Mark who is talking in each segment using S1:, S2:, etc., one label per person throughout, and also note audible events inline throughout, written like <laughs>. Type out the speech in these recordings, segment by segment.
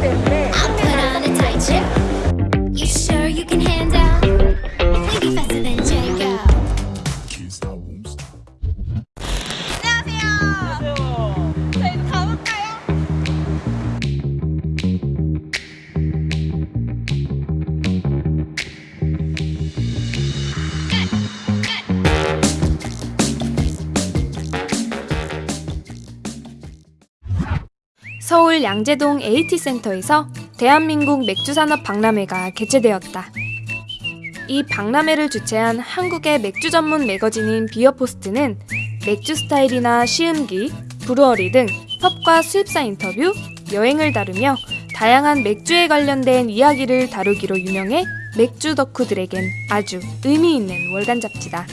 S1: te ve. 양재동 AT센터에서 대한민국 맥주산업 박람회가 개최되었다. 이 박람회를 주최한 한국의 맥주 전문 매거진인 비어포스트는 맥주 스타일이나 시음기, brewery 등 pub과 수입사 인터뷰, 여행을 다루며 다양한 맥주에 관련된 이야기를 다루기로 유명해 맥주 덕후들에겐 아주 의미 있는 월간 잡지다.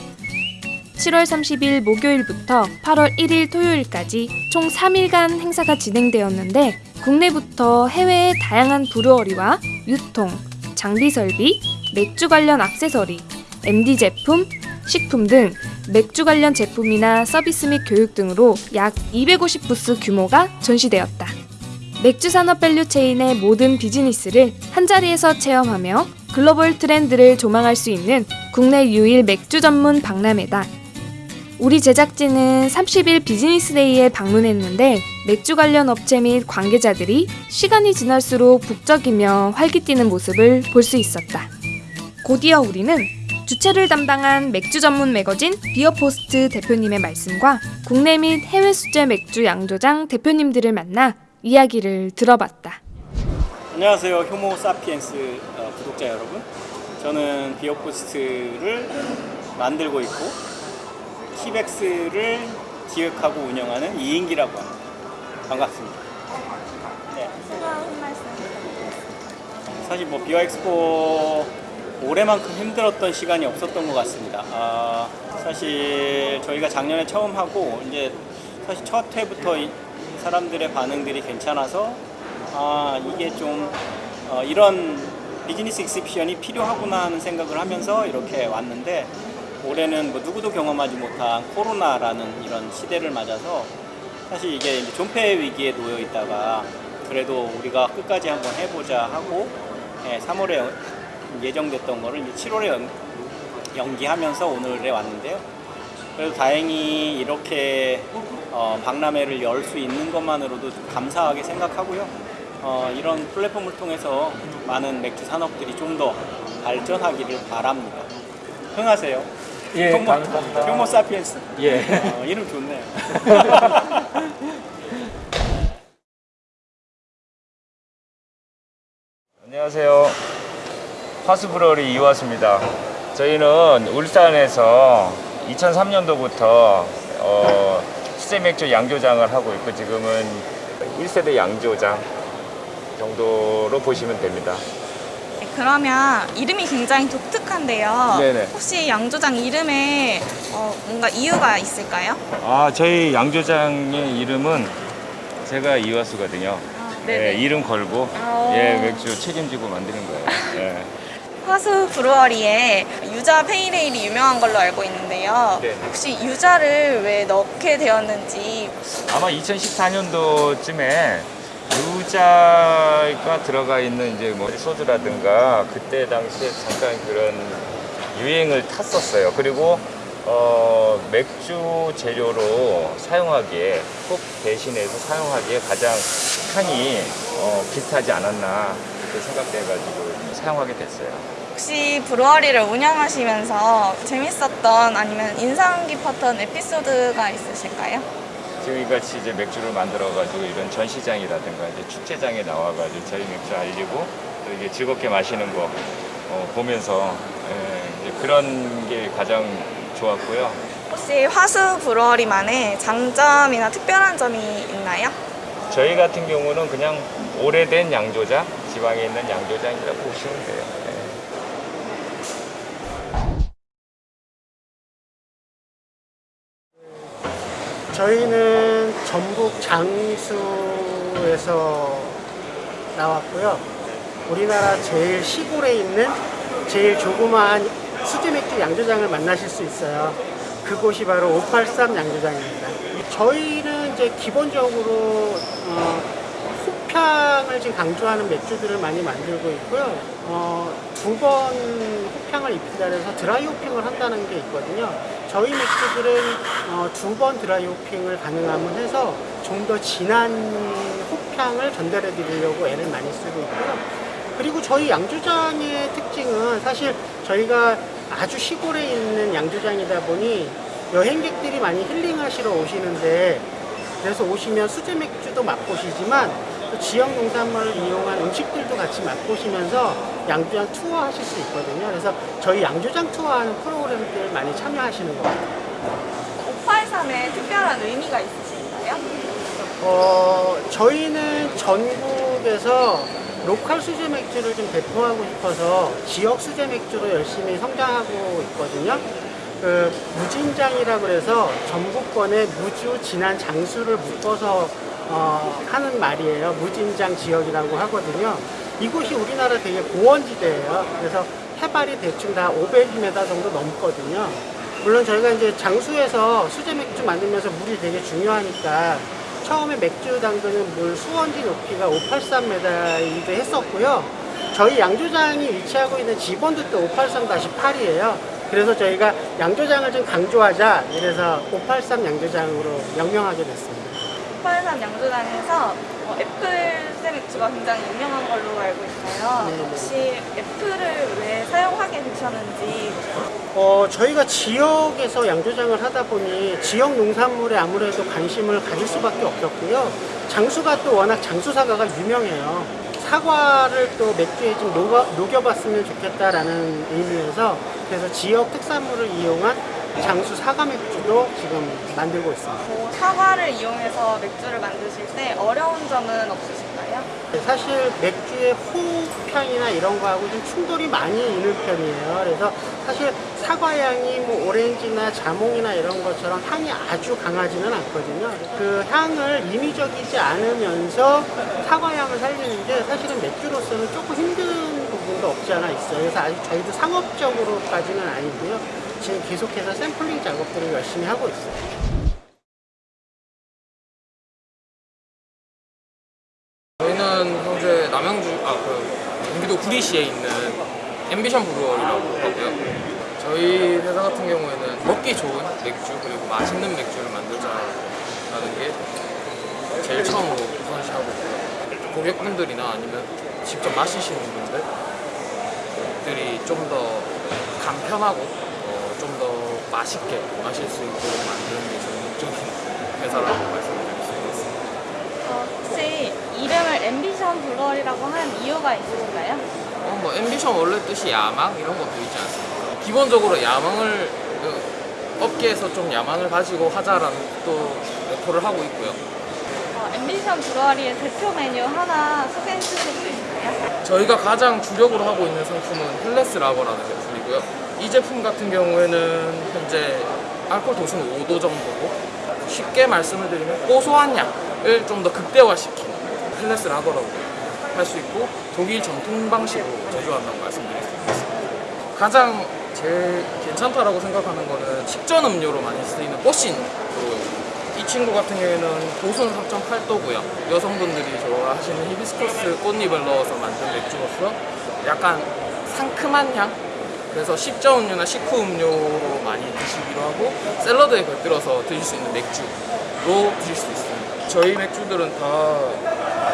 S1: 7월 30일 목요일부터 8월 1일 토요일까지 총 3일간 행사가 진행되었는데 국내부터 해외의 다양한 brewery와 유통, 장비 설비, 맥주 관련 액세서리, MD 제품, 식품 등 맥주 관련 제품이나 서비스 및 교육 등으로 약 250부스 규모가 전시되었다. 맥주 산업 value chain의 모든 비즈니스를 한자리에서 체험하며 글로벌 트렌드를 조망할 수 있는 국내 유일 맥주 전문 박람회다. 우리 제작진은 30일 비즈니스데이에 방문했는데 맥주 관련 업체 및 관계자들이 시간이 지날수록 북적이며 활기띠는 모습을 볼 수 있었다. 곧이어 우리는 주최를 담당한 맥주 전문 매거진 비어포스트 대표님의 말씀과 국내 및 해외 수제 맥주 양조장 대표님들을 만나 이야기를 들어봤다.
S2: 안녕하세요 효모 사피엔스 어, 구독자 여러분 저는 비어포스트를 만들고 있고 KIBEX를 기획하고 운영하는 이인기라고 합니다. 반갑습니다. 네. 사실 뭐 비어엑스포 올해만큼 힘들었던 시간이 없었던 것 같습니다. 아, 사실 저희가 작년에 처음 하고 이제 사실 첫 회부터 이 사람들의 반응들이 괜찮아서 아 이게 좀 어, 이런 비즈니스 exhibition이 필요하구나 하는 생각을 하면서 이렇게 왔는데 올해는 뭐 누구도 경험하지 못한 코로나라는 이런 시대를 맞아서 사실 이게 존폐 위기에 놓여 있다가 그래도 우리가 끝까지 한번 해보자 하고 예, 3월에 예정됐던 거를 이제 7월에 연, 연기하면서 오늘에 왔는데요. 그래도 다행히 이렇게 어, 박람회를 열 수 있는 것만으로도 좀 감사하게 생각하고요. 어, 이런 플랫폼을 통해서 많은 맥주 산업들이 좀 더 발전하기를 바랍니다. 흥하세요.
S3: 예,
S2: 효모,
S3: 감사합니다.
S2: 효모 사피엔스.
S3: 예.
S2: 어, 이름 좋네요. <laughs>
S4: 안녕하세요. 화수브러리 이화수입니다. 저희는 울산에서 2003년도부터 어, 수제맥주 양조장을 하고 있고 지금은 1세대 양조장 정도로 보시면 됩니다.
S5: 네, 그러면 이름이 굉장히 독특한데요.
S4: 네네.
S5: 혹시 양조장 이름에 어, 뭔가 이유가 있을까요?
S4: 아, 저희 양조장의 이름은 제가 이화수거든요.
S5: 네네.
S4: 예, 이름 걸고
S5: 아.
S4: 예, 맥주 책임지고 만드는 거예요. <laughs> 예.
S5: 화수 브루어리에 유자 페이레일이 유명한 걸로 알고 있는데요.
S4: 네.
S5: 혹시 유자를 왜 넣게 되었는지
S4: 아마 2014년도쯤에 유자가 들어가 있는 이제 뭐 소주라든가 그때 당시에 잠깐 그런 유행을 탔었어요. 그리고 어, 맥주 재료로 사용하기에 꼭 대신해서 사용하기에 가장 향이 어, 비슷하지 않았나 생각돼가지고 사용하게 됐어요.
S5: 혹시 브루어리를 운영하시면서 재밌었던 아니면 인상 깊었던 에피소드가 있으실까요?
S4: 지금 같이 이제 맥주를 만들어가지고 이런 전시장이라든가 이제 축제장에 나와가지고 저희 맥주 알리고 또 이게 즐겁게 마시는 거 어, 보면서 예, 그런 게 가장 좋았고요.
S5: 혹시 화수 브루어리만의 장점이나 특별한 점이 있나요?
S4: 저희 같은 경우는 그냥 오래된 양조장, 지방에 있는 양조장이라고 보시면 돼요.
S6: 저희는 전북 장수에서 나왔고요. 우리나라 제일 시골에 있는 제일 조그마한 수제 맥주 양조장을 만나실 수 있어요. 그곳이 바로 583 양조장입니다. 저희는 이제 기본적으로 어, 호평을 지금 강조하는 맥주들을 많이 만들고 있고요. 어, 두 번 호평을 입힌다 해서 드라이 호핑을 한다는 게 있거든요. 저희 맥주들은 어, 두번 드라이 호핑을 가능하면 해서 좀 더 진한 호평을 전달해 드리려고 애를 많이 쓰고 있고요. 그리고 저희 양조장의 특징은 사실 저희가 아주 시골에 있는 양조장이다 보니 여행객들이 많이 힐링하시러 오시는데 그래서 오시면 수제 맥주도 맛보시지만 또 지역 농산물을 이용한 음식들도 같이 맛보시면서 양조장 투어 하실 수 있거든요. 그래서 저희 양조장 투어하는 프로그램들 많이 참여하시는 것 같아요.
S5: 583에 특별한 의미가 있으신가요?
S6: 어, 저희는 전국에서 로컬 수제 맥주를 좀 배포하고 싶어서 지역 수제 맥주로 열심히 성장하고 있거든요. 그 무진장이라 그래서 전국권의 무주 진한 장수를 묶어서 어, 하는 말이에요. 무진장 지역이라고 하거든요. 이곳이 우리나라 되게 고원지대예요. 그래서 해발이 대충 다 500m 정도 넘거든요. 물론 저희가 이제 장수에서 수제 맥주 만들면서 물이 되게 중요하니까 처음에 맥주 담그는 물 수원지 높이가 583m이기도 했었고요. 저희 양조장이 위치하고 있는 지번도 또 583-8이에요. 그래서 저희가 양조장을 좀 강조하자 이래서 583 양조장으로 명명하게 됐습니다.
S5: 583 양조장에서 어, 애플 맥주가 굉장히 유명한 걸로 알고 있어요.
S6: 네네.
S5: 혹시 애플을 왜 사용하게 되셨는지
S6: 어, 저희가 지역에서 양조장을 하다 보니 지역 농산물에 아무래도 관심을 가질 수밖에 없었고요. 장수가 또 워낙 장수 사과가 유명해요. 사과를 또 맥주에 좀 녹여, 녹여봤으면 좋겠다라는 의미에서 그래서 지역 특산물을 이용한 장수 사과 맥주도 지금 만들고 있습니다.
S5: 뭐 사과를 이용해서 맥주를 만드실 때 어려운 점은 없으실까요?
S6: 사실 맥주의 호흡향이나 이런 거하고 좀 충돌이 많이 있는 편이에요. 그래서 사실 사과향이 뭐 오렌지나 자몽이나 이런 것처럼 향이 아주 강하지는 않거든요. 그 향을 임의적이지 않으면서 사과향을 살리는 게 사실은 맥주로서는 조금 힘든 부분도 없지 않아 있어요. 그래서 아직 저희도 상업적으로까지는 아니고요. 지금 계속해서 샘플링 작업들을 열심히 하고 있어요.
S7: 저희는 현재 남양주, 아, 그, 경기도 구리시에 있는 앰비션 브루어리라고 하고요. 저희 회사 같은 경우에는 먹기 좋은 맥주, 그리고 맛있는 맥주를 만들자라는 게 제일 처음으로 우선시하고 있고요. 고객분들이나 아니면 직접 마시시는 분들이 좀 더 간편하고 맛있게 마실 수 있도록 만드는 게 저희 목적인 회사라고 말씀드릴 수 있습니다.
S5: 어, 혹시 이름을 앰비션 브루어리라고 한 이유가 있으신가요?
S7: 어, 뭐 ambition 원래 뜻이 야망 이런 것도 있지 않습니까? 기본적으로 야망을 그, 업계에서 좀 야망을 가지고 하자라는 또 내포를 하고 있고요.
S5: 어, 앰비션 브루어리의 대표 메뉴 하나 소개해 주실 수 있나요?
S7: 저희가 가장 주력으로 하고 있는 상품은 Helles 라거라는 제품이고요. 이 제품 같은 경우에는 현재 알코올 도수는 5도 정도고 쉽게 말씀을 드리면 고소한 향을 좀 더 극대화시킨 Helles 라거라고 할수 있고 독일 전통 방식으로 제조하고 있습니다. 가장 제일 괜찮다라고 생각하는 거는 식전 음료로 많이 쓰이는 뽀신 이 친구 같은 경우에는 도수는 3.8도고요. 여성분들이 좋아하시는 히비스커스 꽃잎을 넣어서 만든 맥주로서 약간 상큼한 향? 그래서 식전 음료나 식후 음료로 많이 드시기도 하고 샐러드에 곁들여서 드실 수 있는 맥주로 드실 수 있습니다. 저희 맥주들은 다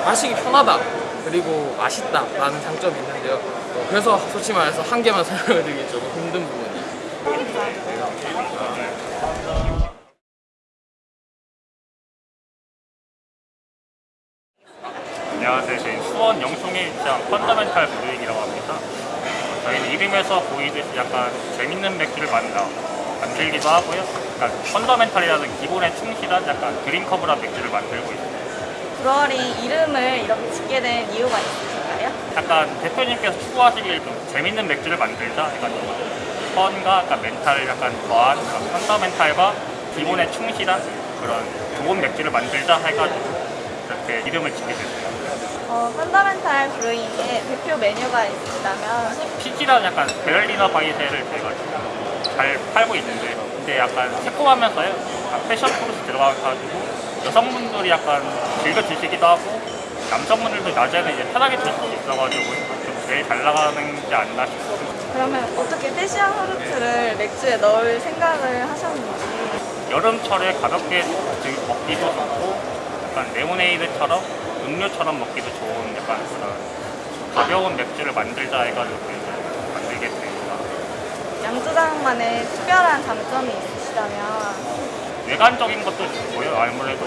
S7: 마시기 편하다 그리고 맛있다 라는 장점이 있는데요. 어, 그래서 솔직히 말해서 한 개만 설명을 드리기 조금 힘든 부분이
S8: 안녕하세요. 저희 수원 영송에 입장 펀더멘탈 브루잉이라고 합니다. 저희는 이름에서 보이듯이 약간 재밌는 맥주를 만들어 만들기도 하고요. 그러니까 펀더멘탈이라는 기본에 충실한 약간 드림커브란 맥주를 만들고 있습니다.
S5: 브루어리 이름을 이렇게 짓게 된 이유가 있으실까요?
S8: 약간 대표님께서 추구하시길 좀 재밌는 맥주를 만들자 해가지고 펀과 약간 멘탈을 약간 더한 그런 펀더멘탈과 기본에 충실한 그런 좋은 맥주를 만들자 해가지고 이렇게 이름을 짓게 됐어요.
S5: 어, 펀더멘탈 브루잉의 대표 메뉴가 있다면?
S8: 피지라는 약간 Berliner Weisse를 저희가 잘 팔고 있는데 근데 약간 새콤하면서요. 약간 passion fruit 들어가가지고 여성분들이 약간 즐겨 드시기도 하고 남성분들도 낮에는 이제 편하게 드실 수 있어가지고 좀 제일 잘 나가는 게 않나 싶습니다.
S5: 그러면 어떻게 passion fruit를 맥주에 넣을 생각을 하셨는지?
S8: 여름철에 가볍게 드- 먹기도 좋고 약간 레모네이드처럼 음료처럼 먹기도 좋은 약간 그런 가벼운 맥주를 만들자 해가지고 이제 만들게 됩니다.
S5: 양조장만의 특별한 장점이 있으시다면
S8: 외관적인 것도 좋고요. 아무래도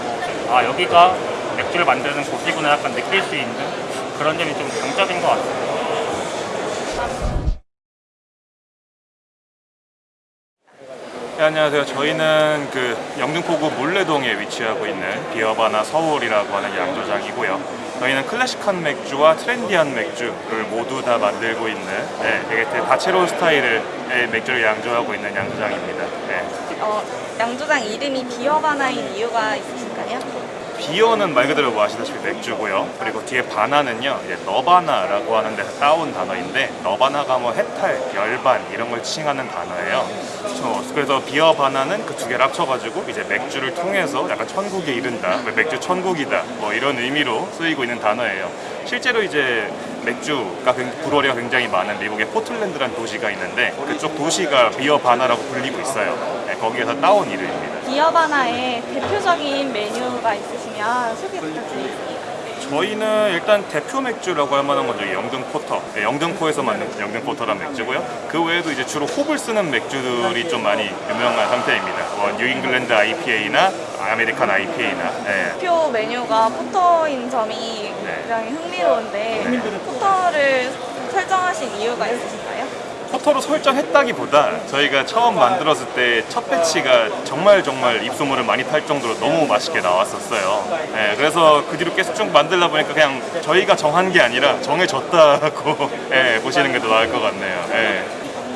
S8: 아 여기가 맥주를 만드는 곳이구나 약간 느낄 수 있는 그런 점이 좀 장점인 것 같아요.
S9: 네, 안녕하세요. 저희는 그 영등포구 문래동에 위치하고 있는 비어바나 서울이라고 하는 양조장이고요. 저희는 클래식한 맥주와 트렌디한 맥주를 모두 다 만들고 있는 네, 되게 다채로운 스타일의 맥주를 양조하고 있는 양조장입니다. 네.
S5: 어, 양조장 이름이 비어바나인 이유가 있으실까요?
S9: beer는 말 그대로 뭐 아시다시피 맥주고요. 그리고 뒤에 바나는요, 이제 nirvana라고 하는 데서 따온 단어인데 nirvana가 뭐 해탈, 열반 이런 걸 칭하는 단어예요. 그래서- 그래서 비어 바나는 그 두 개를 합쳐가지고 이제 맥주를 통해서 약간 천국에 이른다, 뭐 맥주 천국이다, 뭐 이런 의미로 쓰이고 있는 단어예요. 실제로 이제 맥주가 굉- brewery가 굉장히 많은 미국의 포틀랜드라는 도시가 있는데 그쪽 도시가 비어 바나라고 불리고 있어요. 네, 거기에서 따온 이름입니다.
S5: 비어 바나의 대표적인 메뉴가 있으시면 소개 부탁드리겠습니다.
S9: 저희는 일단 대표 맥주라고 할 만한 건 저기 영등 포터, 네, 영등포에서 만든 영등 포터란 맥주고요. 그 외에도 이제 주로 홉을 쓰는 맥주들이 좀 많이 유명한 상태입니다. 뭐 New England IPA나 American IPA나. 네.
S5: 대표 메뉴가 porter인 점이
S9: 네.
S5: 굉장히 흥미로운데 porter를 설정하신 이유가 있으신가요?
S9: porter로 설정했다기보다 저희가 처음 만들었을 때 첫 batch가 정말 정말 입소문을 많이 탈 정도로 너무 맛있게 나왔었어요. 네, 그래서 그 뒤로 계속 쭉 만들다 보니까 그냥 저희가 정한 게 아니라 정해졌다고 네, <laughs> 보시는 게 더 나을 것 같네요. 네.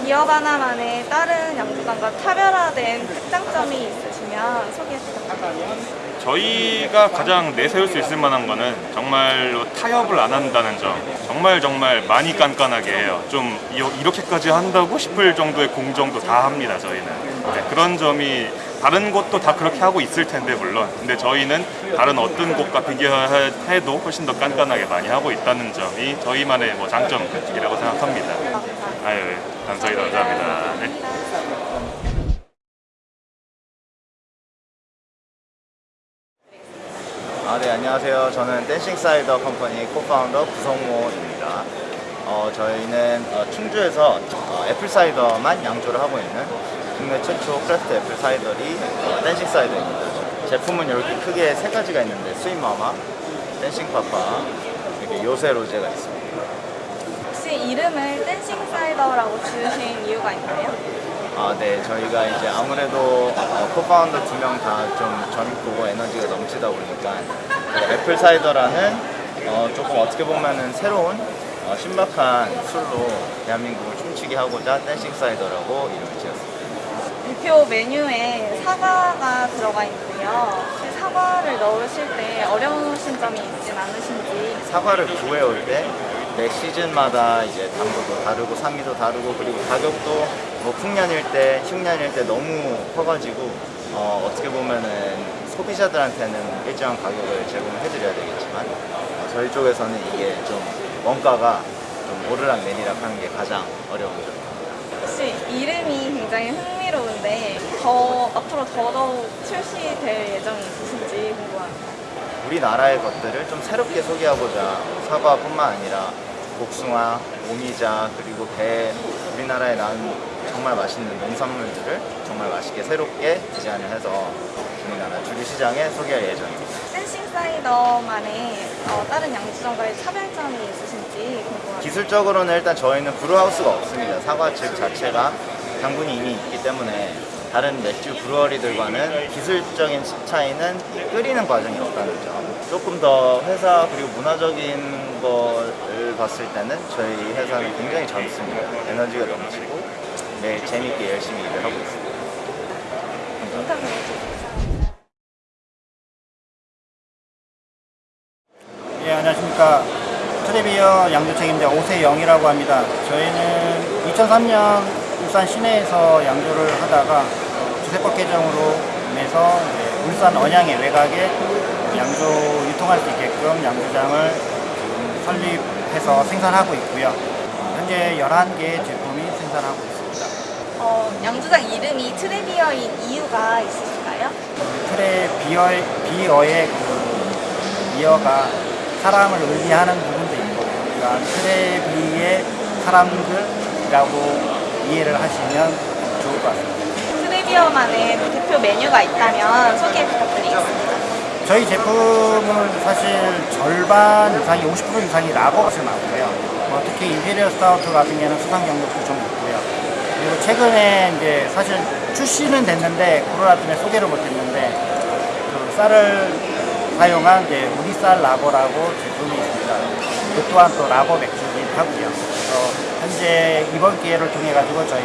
S5: 비어바나만의 다른 양조장과 차별화된 특장점이 있으시면 소개 부탁드립니다.
S9: 저희가 가장 내세울 수 있을 만한 거는 정말로 타협을 안 한다는 점. 정말 정말 많이 깐깐하게 해요. 좀 이- 이렇게까지 한다고 싶을 정도의 공정도 다 합니다 저희는. 네, 그런 점이 다른 곳도 다 그렇게 하고 있을 텐데 물론. 근데 저희는 다른 어떤 곳과 비교해도 훨씬 더 깐깐하게 많이 하고 있다는 점이 저희만의 뭐 장점이라고 생각합니다. 아유 감사히 감사합니다. 네.
S10: 아, 네, 안녕하세요. 저는 댄싱 사이더 컴퍼니 co-founder 구성모입니다. 어, 저희는 어, 충주에서 어, apple cider만 양조를 하고 있는 국내 최초 craft apple cidery 어, 댄싱 사이더입니다. 제품은 이렇게 크게 세 가지가 있는데 스윗마마, 댄싱 파파, 이렇게 요새 로제가 있습니다.
S5: 혹시 이름을 댄싱 사이더라고 지으신 이유가 있나요?
S10: 아, 네. 저희가 이제 아무래도 어, co-founder 두 명 다 좀 젊고 에너지가 넘치다 보니까 그 apple cider라는 어, 조금 어떻게 보면은 새로운 어, 신박한 술로 대한민국을 춤추게 하고자 댄싱 사이더라고 이름을 지었습니다.
S5: 대표 메뉴에 사과가 들어가 있는데요. 사과를 넣으실 때 어려우신 점이 있진 않으신지
S10: 사과를 구해올 때 매 시즌마다 이제 당도도 다르고 산미도 다르고 그리고 가격도 뭐 풍년일 때, 흉년일 때 너무 커가지고 어, 어떻게 보면은 소비자들한테는 일정한 가격을 제공을 해드려야 되겠지만 어, 저희 쪽에서는 이게 좀 원가가 좀 오르락 내리락 하는 게 가장 어려운 점.
S5: 혹시 이름이 굉장히 흥미로운데 더 앞으로 더더욱 출시될 예정이 있으신지 궁금합니다.
S10: 우리나라의 것들을 좀 새롭게 소개하고자 사과뿐만 아니라 복숭아, 오미자 그리고 배 우리나라에 난 정말 맛있는 농산물들을 정말 맛있게 새롭게 디자인을 해서 우리나라 주류 시장에 소개할 예정입니다.
S5: 댄싱 사이더만의 어, 다른 양주점과의 차별점이 있으신지 궁금합니다.
S10: 기술적으로는 일단 저희는 브루하우스가 없습니다. 사과즙 자체가 당분이 이미 있기 때문에 다른 맥주 브루어리들과는 기술적인 차이는 끓이는 과정이 없다는 점. 조금 더 회사 그리고 문화적인 거를 봤을 때는 저희 회사는 굉장히 젊습니다. 에너지가 넘치고 매일 재밌게 열심히 일을 하고 있습니다.
S11: 예, 안녕하십니까. 트레비어 양조 책임자 오세영이라고 합니다. 저희는 2003년 울산 시내에서 양조를 하다가 주세법 개정으로 인해서 울산 언양의 외곽에 양조 유통할 수 있게끔 양조장을 설립해서 생산하고 있고요. 현재 11개의 제품이 생산하고 있습니다.
S5: 어, 양조장 이름이 트레비어인 이유가 있으실까요?
S11: 트레비어, 비어의 그 beer가 사람을 의미하는 부분도 있고 그러니까 트레비어 사람들이라고 이해를 하시면 좋을 것 같습니다.
S5: 트레비어만의 대표 메뉴가 있다면 소개 부탁드리겠습니다.
S11: 저희 제품은 사실 절반 이상이 50% 이상이 라거 맛을 나오고요. 뭐 특히 Imperial Stout 같은 경우는 수상 경력도 좀 있고요. 그리고 최근에 이제 사실 출시는 됐는데 코로나 때문에 소개를 못했는데 그 쌀을 사용한 이제 우리 쌀 라거라고 제품이 있습니다. 그 또한 또 라거 맥주긴 하고요. 그래서 현재 이번 기회를 통해 가지고 저희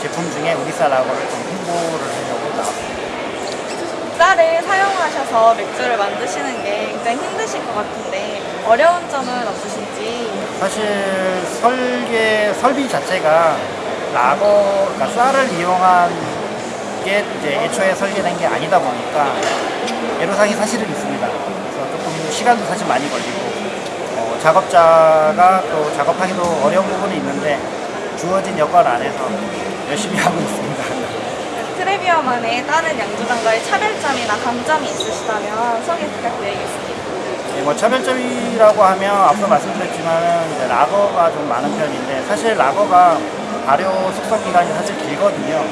S11: 제품 중에 우리 쌀 라거를 좀 홍보를 나왔습니다.
S5: 쌀을 사용하셔서 맥주를 만드시는 게 굉장히 힘드실 것 같은데 어려운 점은 없으신지
S11: 사실 설계 설비 자체가 라거 그러니까 쌀을 이용한 게 이제 애초에 설계된 게 아니다 보니까 애로사항이 사실은 있습니다. 그래서 조금 시간도 사실 많이 걸리고 어, 작업자가 또 작업하기도 어려운 부분이 있는데 주어진 여건 안에서 열심히 <laughs> 하고 있습니다.
S5: 트레비어만의 다른 양조장과의 차별점이나 강점이 있으시다면 소개 부탁드리겠습니다.
S11: 예, 뭐 차별점이라고 하면 앞서 말씀드렸지만 이제 라거가 좀 많은 편인데 사실 라거가 발효 숙성 기간이 사실 길거든요.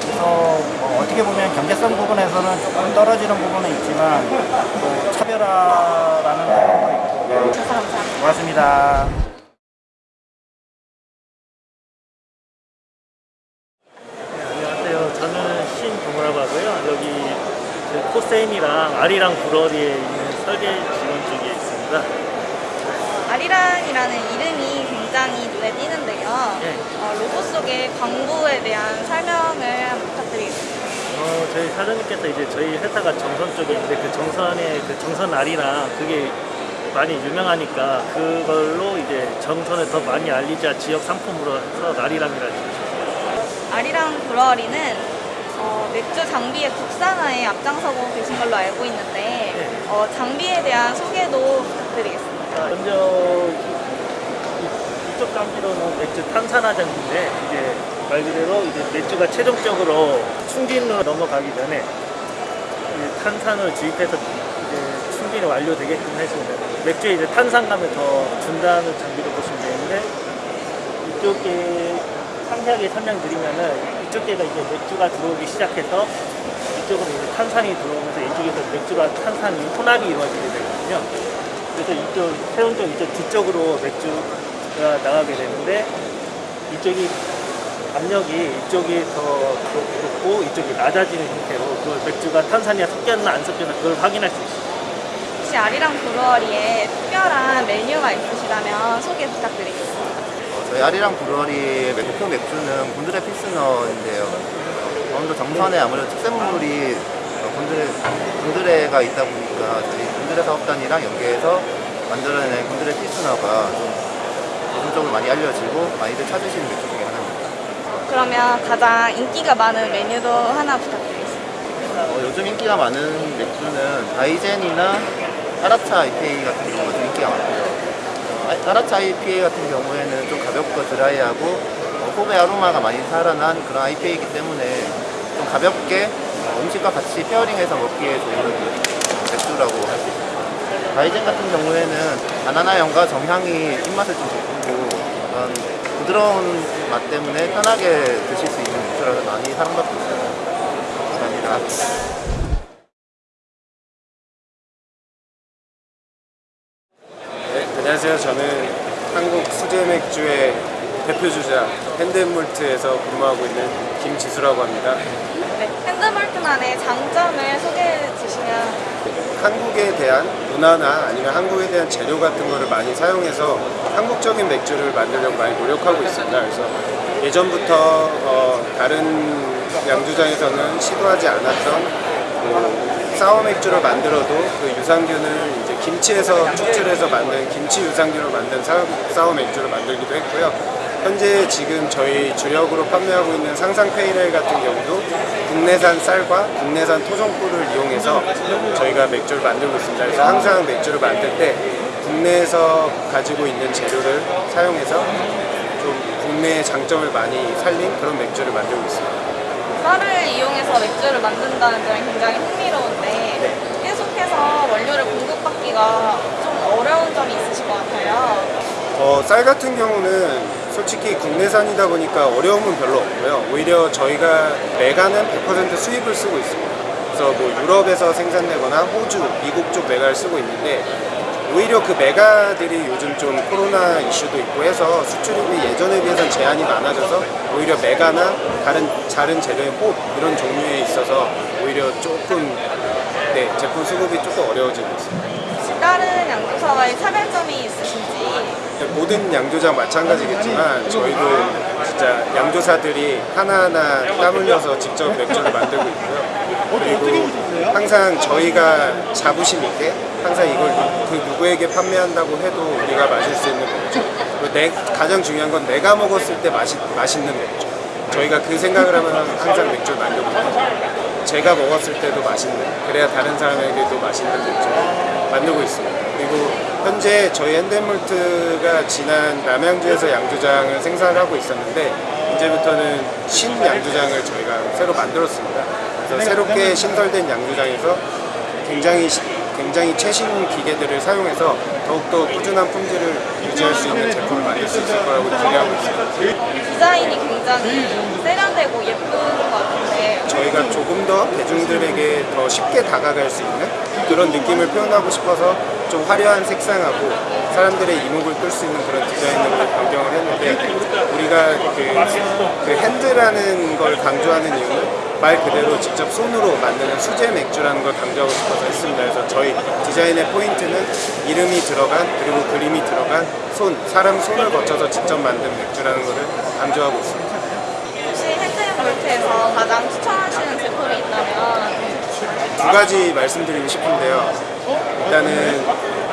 S11: 그래서 뭐 어떻게 보면 경제성 부분에서는 조금 떨어지는 부분은 있지만 또 차별화라는 부분도 있고.
S5: 감사합니다.
S11: 고맙습니다.
S12: 안녕하세요. 저는 신동우라고 하고요. 여기 그 코세인이랑 아리랑 브러리에 있는 설계 직원 쪽에 있습니다.
S5: 아리랑이라는 이름이 굉장히 눈에 띄는데요.
S12: 네.
S5: 어, 로고 속의 광고에 대한 설명을 한번 부탁드리겠습니다.
S12: 어, 저희 사장님께서 이제 저희 회사가 정선 쪽에 있는데 그 정선에 그 정선 아리랑 그게 많이 유명하니까 그걸로 이제 정선을 더 많이 알리자 지역 상품으로 해서 나리랑이라는
S5: 아리랑 브러리는 어, 맥주 장비의 국산화에 앞장서고 계신 걸로 알고 있는데 어, 장비에 대한 소개도 부탁드리겠습니다.
S12: 먼저 이- 이쪽 장비로는 맥주 탄산화 장비인데 이제 말 그대로 이제 맥주가 최종적으로 충진으로 넘어가기 전에 이제 탄산을 주입해서 이제 충진이 완료되게끔 해줍니다. 맥주에 이제 탄산감을 더 준다는 장비로 보시면 되는데 이쪽에 상세하게 설명드리면은 이쪽에가 이제 맥주가 들어오기 시작해서 이쪽으로 이제 탄산이 들어오면서 이쪽에서 맥주가 탄산이 혼합이 이루어지게 되거든요. 그래서 이쪽 세운 쪽 이쪽 뒤쪽으로 맥주가 나가게 되는데 이쪽이 압력이 이쪽이 더 높고 이쪽이 낮아지는 형태로 그 맥주가 탄산이 섞였나 안 섞였나 그걸 확인할 수 있어요.
S5: 혹시 아리랑 브러리에 특별한 메뉴가 있으시다면 소개 부탁드리겠습니다.
S10: 어, 저희 아리랑 브루어리의 대표 맥주는 곤드레 필스너인데요. 강원도 정선에 아무래도 특산물이 어, 곤드레, 곤드레가 있다 보니까 저희 곤드레 사업단이랑 연계해서 만들어낸 곤드레 필스너가 좀 대중적으로 많이 알려지고 많이들 찾으시는 맥주 중에 하나입니다.
S5: 그러면 가장 인기가 많은 메뉴도 하나 부탁드리겠습니다.
S10: 어, 요즘 인기가 많은 맥주는 다이젠이나 따라차 IPA 같은 경우가 좀 인기가 많고요. 어, 따라차 IPA 같은 경우에는 좀 가볍고 드라이하고 어, 호배 아로마가 많이 살아난 그런 IPA이기 때문에 좀 가볍게 어, 음식과 같이 페어링해서 먹기에 좋은 맥주라고 할 수 있습니다. 다이젠 같은 경우에는 바나나향과 정향이 입맛을 좀 돋구고 그런 부드러운 맛 때문에 편하게 드실 수 있는 맥주라서 많이 사랑받고 있어요. 감사합니다.
S13: 안녕하세요. 저는 한국 수제 맥주의 대표 주자 핸드몰트에서 근무하고 있는 김지수라고 합니다.
S5: 네, 핸드몰트만의 장점을 소개해 주시면
S13: 한국에 대한 문화나 아니면 한국에 대한 재료 같은 거를 많이 사용해서 한국적인 맥주를 만들려고 많이 노력하고 있습니다. 그래서 예전부터 어, 다른 양주장에서는 시도하지 않았던 뭐 사워 맥주를 만들어도 그 유산균을 이제 김치에서 추출해서 만든 김치 유산균으로 만든 사워, 맥주를 만들기도 했고요. 현재 지금 저희 주력으로 판매하고 있는 상상 페이레 같은 경우도 국내산 쌀과 국내산 토종꿀을 이용해서 저희가 맥주를 만들고 있습니다. 그래서 항상 맥주를 만들 때 국내에서 가지고 있는 재료를 사용해서 좀 국내의 장점을 많이 살린 그런 맥주를 만들고 있습니다.
S5: 쌀을 이용해서 맥주를 만든다는 점이 굉장히 흥미로운데 계속해서 원료를 공급받기가 좀 어려운 점이 있으실 것 같아요.
S13: 어, 쌀 같은 경우는 솔직히 국내산이다 보니까 어려움은 별로 없고요. 오히려 저희가 메가는 100% 수입을 쓰고 있습니다. 그래서 뭐 유럽에서 생산되거나 호주, 미국 쪽 메가를 쓰고 있는데 오히려 그 메가들이 요즘 좀 코로나 이슈도 있고 해서 수출입이 예전에 비해서는 제한이 많아져서 오히려 메가나 다른 다른 재료의 홉 이런 종류에 있어서 오히려 조금 네, 제품 수급이 조금 어려워지고 있습니다.
S5: 다른 양조사와의 차별점이 있으신지
S13: 모든 양조장 마찬가지겠지만 저희도 진짜 양조사들이 하나하나 땀 흘려서 직접 맥주를 만들고 있고요. 그리고 항상 저희가 자부심 있게 항상 이걸 누- 그 누구에게 판매한다고 해도 우리가 마실 수 있는 맥주. 내, 가장 중요한 건 내가 먹었을 때 맛이, 맛있는 맥주. 저희가 그 생각을 하면 항상 맥주를 만들고. 제가 먹었을 때도 맛있는, 그래야 다른 사람에게도 맛있는 맥주를 만들고 있습니다. 그리고 현재 저희 핸드몰트가 지난 남양주에서 양조장을 생산을 하고 있었는데 이제부터는 신 양조장을 저희가 새로 만들었습니다. 그래서 새롭게 신설된 양조장에서 굉장히 시- 굉장히 최신 기계들을 사용해서 더욱더 꾸준한 품질을 유지할 수 있는 제품을 만들 수 있을 거라고 기대하고 있습니다.
S5: 디자인이 굉장히 세련되고 예쁜 것 같은데
S13: 저희가 조금 더 대중들에게 더 쉽게 다가갈 수 있는 그런 느낌을 표현하고 싶어서 좀 화려한 색상하고 사람들의 이목을 끌 수 있는 그런 디자인으로 변경을 했는데 우리가 그, 그 핸드라는 걸 강조하는 이유는 말 그대로 직접 손으로 만드는 수제 맥주라는 걸 강조하고 싶어서 했습니다. 그래서 저희 디자인의 포인트는 이름이 들어간 그리고 그림이 들어간 손, 사람 손을 거쳐서 직접 만든 맥주라는 것을 강조하고 있습니다.
S5: 혹시 핸드앤몰트에서 가장 추천하시는 제품이 있다면
S13: 두 가지 말씀드리고 싶은데요. 일단은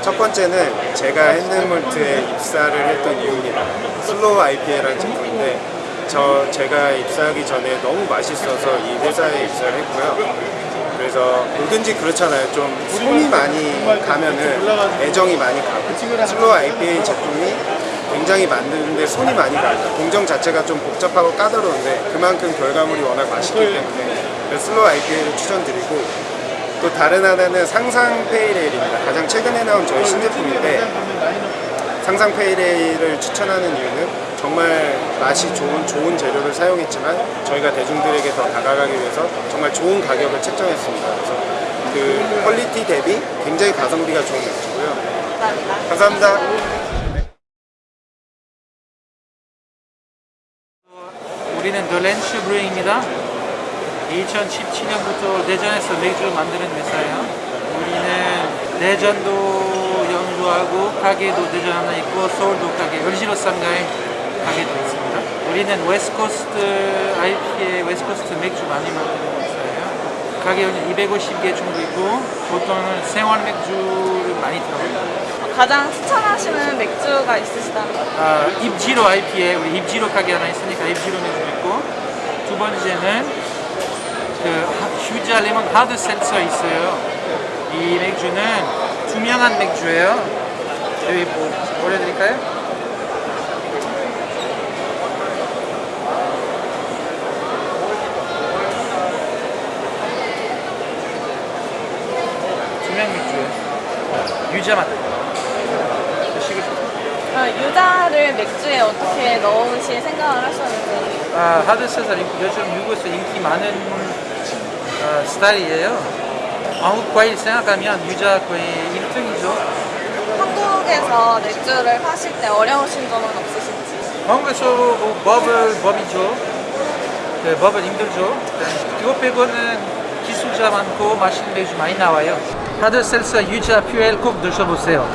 S13: 첫 번째는 제가 핸드앤몰트에 입사를 했던 이유입니다. Slow IPA라는 제품인데 저 제가 입사하기 전에 너무 맛있어서 이 회사에 입사를 했고요. 그래서 뭐든지 그렇잖아요. 좀 손이 많이 가면은 애정이 많이 가고 Slow IPA 제품이 굉장히 만드는데 손이 많이 가요. 공정 자체가 좀 복잡하고 까다로운데 그만큼 결과물이 워낙 맛있기 때문에 Slow IPA를 추천드리고 또 다른 하나는 상상 Pale Ale입니다. 가장 최근에 나온 저희 신제품인데 상상 Pale Ale을 추천하는 이유는 정말 맛이 좋은 좋은 재료를 사용했지만 저희가 대중들에게 더 다가가기 위해서 정말 좋은 가격을 책정했습니다. 그래서 그 퀄리티 대비 굉장히 가성비가 좋은 맥주고요.
S5: 감사합니다.
S13: 감사합니다.
S14: 우리는 더렌슈 브루잉입니다. 2017년부터 대전에서 맥주를 만드는 회사예요. 우리는 대전도 연구하고 가게도 대전 하나 있고 서울도 가게, 열시로 쌍가에 가게도 있습니다. 우리는 웨스코스트 IPA, 웨스코스트 맥주 많이 만드는 회사예요. 가게 250개 정도 있고 보통은 생활 맥주를 많이 들어가요.
S5: 가장 추천하시는 맥주가 있으시다면
S14: 아, 입지로 IPA 우리 입지로 가게 하나 있으니까 입지로 맥주 있고 두 번째는 그 하- 휴자 레몬 하드 셀서 있어요. 이 맥주는 투명한 맥주예요. 여기 뭐 보여드릴까요? 유자 맛. 드시고 싶어요.
S5: 어, 유자를 맥주에 어떻게 넣으실 생각을 하셨는지
S14: 아, 하드셋은 요즘 미국에서 인기 많은 어, 스타일이에요. 한국 과일 생각하면 유자 거의 1등이죠.
S5: 한국에서 맥주를 파실 때 어려우신 점은 없으신지
S14: 한국에서 뭐 버블 법이죠. 그 법은 힘들죠. 그거 빼고는 기술자 많고 맛있는 맥주 많이 나와요. 하드 셀서 유자 퓨엘 꼭 드셔보세요.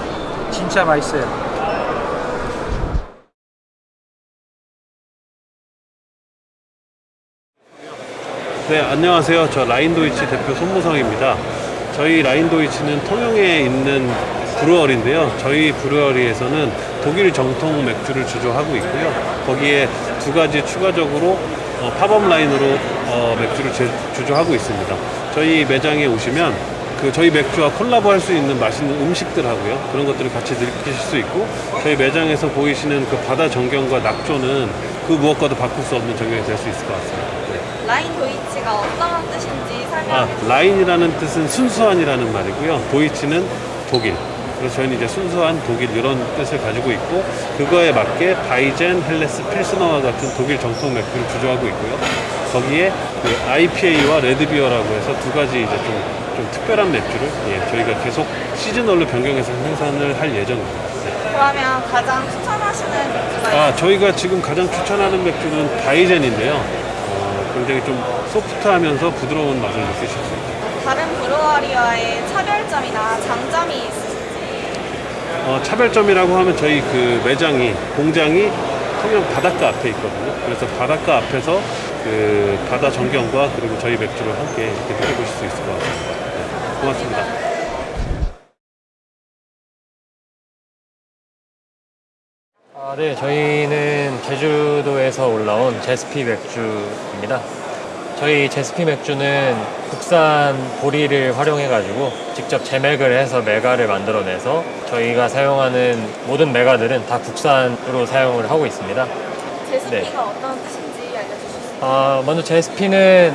S14: 진짜 맛있어요.
S15: 네, 안녕하세요. 저 라인도이치 대표 손무성입니다. 저희 라인도이치는 통영에 있는 브루어리인데요. 저희 브루어리에서는 독일 정통 맥주를 주조하고 있고요. 거기에 두 가지 추가적으로 어, 팝업 라인으로 어, 맥주를 제- 주조하고 있습니다. 저희 매장에 오시면 그 저희 맥주와 콜라보 할 수 있는 맛있는 음식들 하고요. 그런 것들을 같이 느끼실 수 있고 저희 매장에서 보이시는 그 바다 전경과 낙조는 그 무엇과도 바꿀 수 없는 전경이 될 수 있을 것 같습니다. 네.
S5: 라인 도이치가 어떤 뜻인지 설명해
S15: 아,
S5: 주세요.
S15: rein이라는 뜻은 순수한이라는 말이고요. Deutsch는 독일. 그래서 저희는 이제 순수한 독일 이런 뜻을 가지고 있고 그거에 맞게 Weizen, Helles, Pilsner와 같은 독일 정통 맥주를 주조하고 있고요. 거기에 그 IPA와 red beer라고 해서 두 가지 이제 좀, 좀 특별한 맥주를 예, 저희가 계속 seasonal로 변경해서 생산을 할 예정입니다. 네.
S5: 그러면 가장 추천하시는 맥주가
S15: 아, 저희가 지금 가장 추천하는 맥주는 Weizen인데요. 어, 굉장히 좀 소프트하면서 부드러운 맛을 느끼실 수 있어요.
S5: 다른 brewery와의 차별점이나 장점이 있으신지
S15: 어, 차별점이라고 하면 저희 그 매장이 공장이 통영 바닷가 앞에 있거든요. 그래서 바닷가 앞에서 그 바다 전경과 그리고 저희 맥주를 함께 이렇게 느껴보실 수 있을 것 같습니다. 네, 고맙습니다.
S16: 아, 네, 저희는 제주도에서 올라온 제스피 맥주입니다. 저희 제스피 맥주는 국산 보리를 활용해가지고 직접 제맥을 해서 메가를 만들어내서 저희가 사용하는 모든 메가들은 다 국산으로 사용을 하고 있습니다.
S5: 제스피가
S16: 네.
S5: 어떤 뜻인지 알려주실 수 있나요?
S16: 아, 먼저 제스피는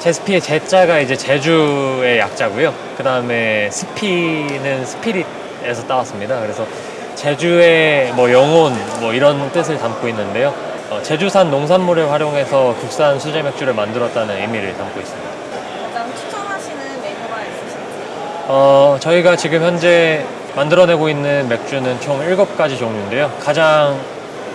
S16: 제스피의 제자가 이제 제주의 약자고요. 그 다음에 스피는 스피릿에서 따왔습니다. 그래서 제주의 뭐 영혼 뭐 이런 뜻을 담고 있는데요. 어, 제주산 농산물을 활용해서 국산 수제 맥주를 만들었다는 의미를 담고 있습니다.
S5: 가장 추천하시는 메뉴가 있으신지
S16: 어, 저희가 지금 현재 만들어내고 있는 맥주는 총 7가지 종류인데요. 가장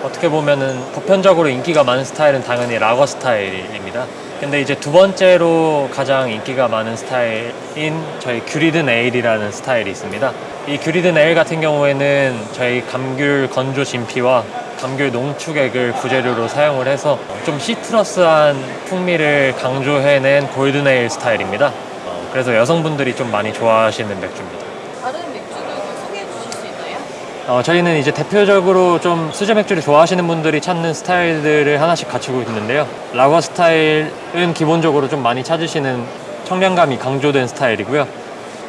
S16: 어떻게 보면 은 보편적으로 인기가 많은 스타일은 당연히 라거 스타일입니다. 근데 이제 두 번째로 가장 인기가 많은 스타일인 저희 귤이든 에일이라는 스타일이 있습니다. 이 귤이든 에일 같은 경우에는 저희 감귤 건조 진피와 감귤 농축액을 부재료로 사용을 해서 좀 시트러스한 풍미를 강조해낸 골든 에일 스타일입니다. 어, 그래서 여성분들이 좀 많이 좋아하시는 맥주입니다.
S5: 다른 맥주들도 소개해 주실 수 있나요?
S16: 어, 저희는 이제 대표적으로 좀 수제 맥주를 좋아하시는 분들이 찾는 스타일들을 하나씩 갖추고 있는데요. 라거 스타일은 기본적으로 좀 많이 찾으시는 청량감이 강조된 스타일이고요.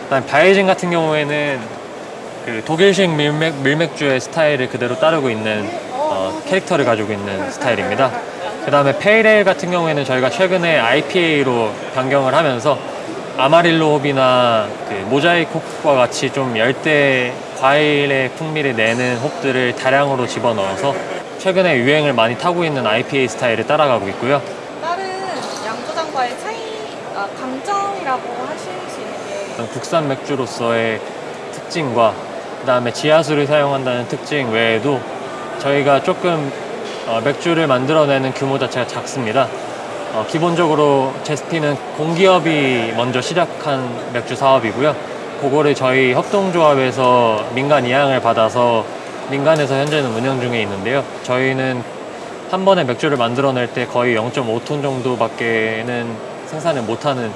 S16: 그다음 바이진 같은 경우에는 그 독일식 밀맥, 밀맥주의 스타일을 그대로 따르고 있는 어, 캐릭터를 가지고 있는 스타일입니다. 그 다음에 페이레일 같은 경우에는 저희가 최근에 IPA로 변경을 하면서 아마릴로 홉이나 그 모자이크 홉과 같이 좀 열대 과일의 풍미를 내는 홉들을 다량으로 집어넣어서 최근에 유행을 많이 타고 있는 IPA 스타일을 따라가고 있고요.
S5: 다른 양조장과의 차이, 아, 강점이라고 하실 수 있는 게
S16: 국산 맥주로서의 특징과 그 다음에 지하수를 사용한다는 특징 외에도 저희가 조금 어, 맥주를 만들어내는 규모 자체가 작습니다. 어, 기본적으로 제스피는 공기업이 먼저 시작한 맥주 사업이고요. 그거를 저희 협동조합에서 민간 이양을 받아서 민간에서 현재는 운영 중에 있는데요. 저희는 한 번에 맥주를 만들어낼 때 거의 0.5톤 정도밖에는 생산을 못하는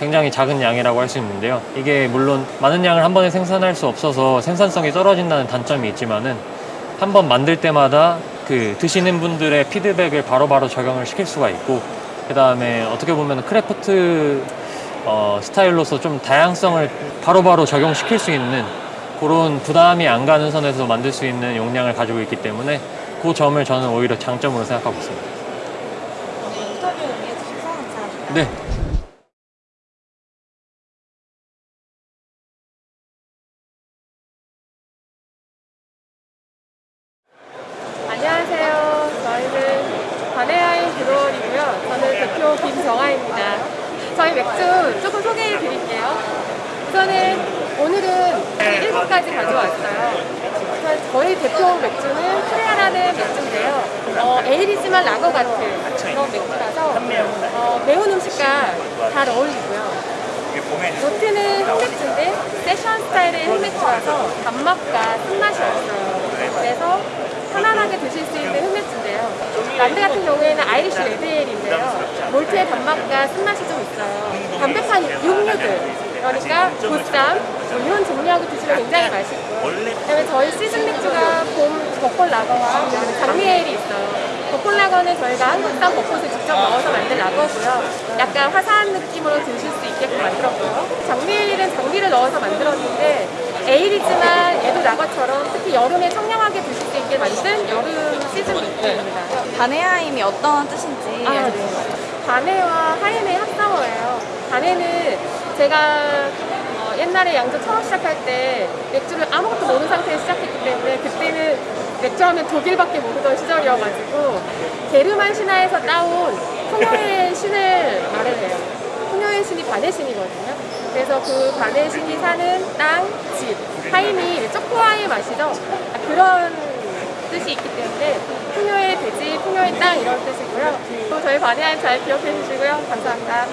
S16: 굉장히 작은 양이라고 할 수 있는데요. 이게 물론 많은 양을 한 번에 생산할 수 없어서 생산성이 떨어진다는 단점이 있지만은 한 번 만들 때마다 그 드시는 분들의 피드백을 바로바로 적용을 시킬 수가 있고 그 다음에 어떻게 보면 craft 어, 스타일로서 좀 다양성을 바로바로 적용시킬 수 있는 그런 부담이 안 가는 선에서 만들 수 있는 용량을 가지고 있기 때문에 그 점을 저는 오히려 장점으로 생각하고 있습니다. 네.
S17: 안녕하세요. 저희는 바네하임 브루어리고요. 저는 대표 김정하입니다. 저희 맥주 조금 소개해 드릴게요. 우선은 오늘은 7가지 가져왔어요. 아시겠지만 저희 대표 맥주는 프레아라는 맥주인데요. 어, 에일이지만 라거 같은 그런 맥주라서 어, 매운 음식과 잘 어울리고요. 노트는 흑맥주인데 세션 스타일의 흑맥주라서 단맛과 쓴맛이 없어요. 그래서 편안하게 드실 수 있는 흑맥주인데요. 란드 같은 경우에는 아이리쉬 레드에일인데요. 몰트의 단맛과 쓴맛이 좀 있어요. 담백한 육류들 그러니까 보쌈 뭐 이런 종류하고 드시면 굉장히 맛있고 그다음에 저희 시즌 맥주가 봄 벚꽃 라거와 그다음에 장미 에일이 있어요. 벚꽃 라거는 저희가 한국산 벚꽃을 직접 넣어서 만든 라거고요. 약간 화사한 느낌으로 드실 수 있게끔 만들었고요. 장미 에일은 장미를 넣어서 만들었는데 에일이지만 얘도 라거처럼 특히 여름에 청량하게 드실 수 있게 만든 여름 시즌 맥주입니다.
S5: 바네하임이 어떤 뜻인지
S17: 아, 네. 바네와 하임의 합성어예요. 바네는 제가 어, 옛날에 양조 처음 시작할 때 맥주를 아무것도 모르는 상태에서 시작했기 때문에 그때는 맥주 하면 독일밖에 모르던 시절이어가지고 게르만 신화에서 따온 풍요의 <laughs> 신을 말을 해요. 풍요의 신이 바네 신이거든요. 그래서 그 바네 신이 사는 땅, 집, 하임이 초코와의 맛이죠. 그런 뜻이 있기 때문에 풍요의 돼지, 풍요의 땅 이런 뜻이고요. 또 저희 바네하임 잘 기억해 주시고요. 감사합니다.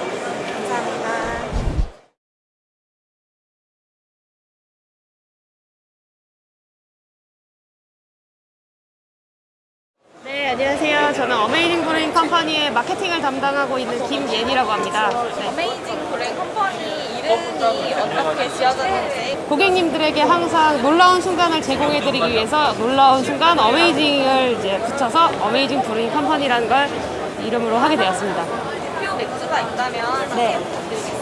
S18: 저는 어메이징 브루잉 컴퍼니의 마케팅을 담당하고 있는 김예니라고 합니다. 네.
S5: 어메이징 브루잉 컴퍼니 이름이 어떻게 지어졌는지
S18: 고객님들에게 항상 놀라운 순간을 제공해드리기 위해서 놀라운 순간 amazing을 이제 붙여서 어메이징 브루잉 컴퍼니라는 걸 이름으로 하게 되었습니다.
S5: 대표 맥주가 있다면
S18: 네.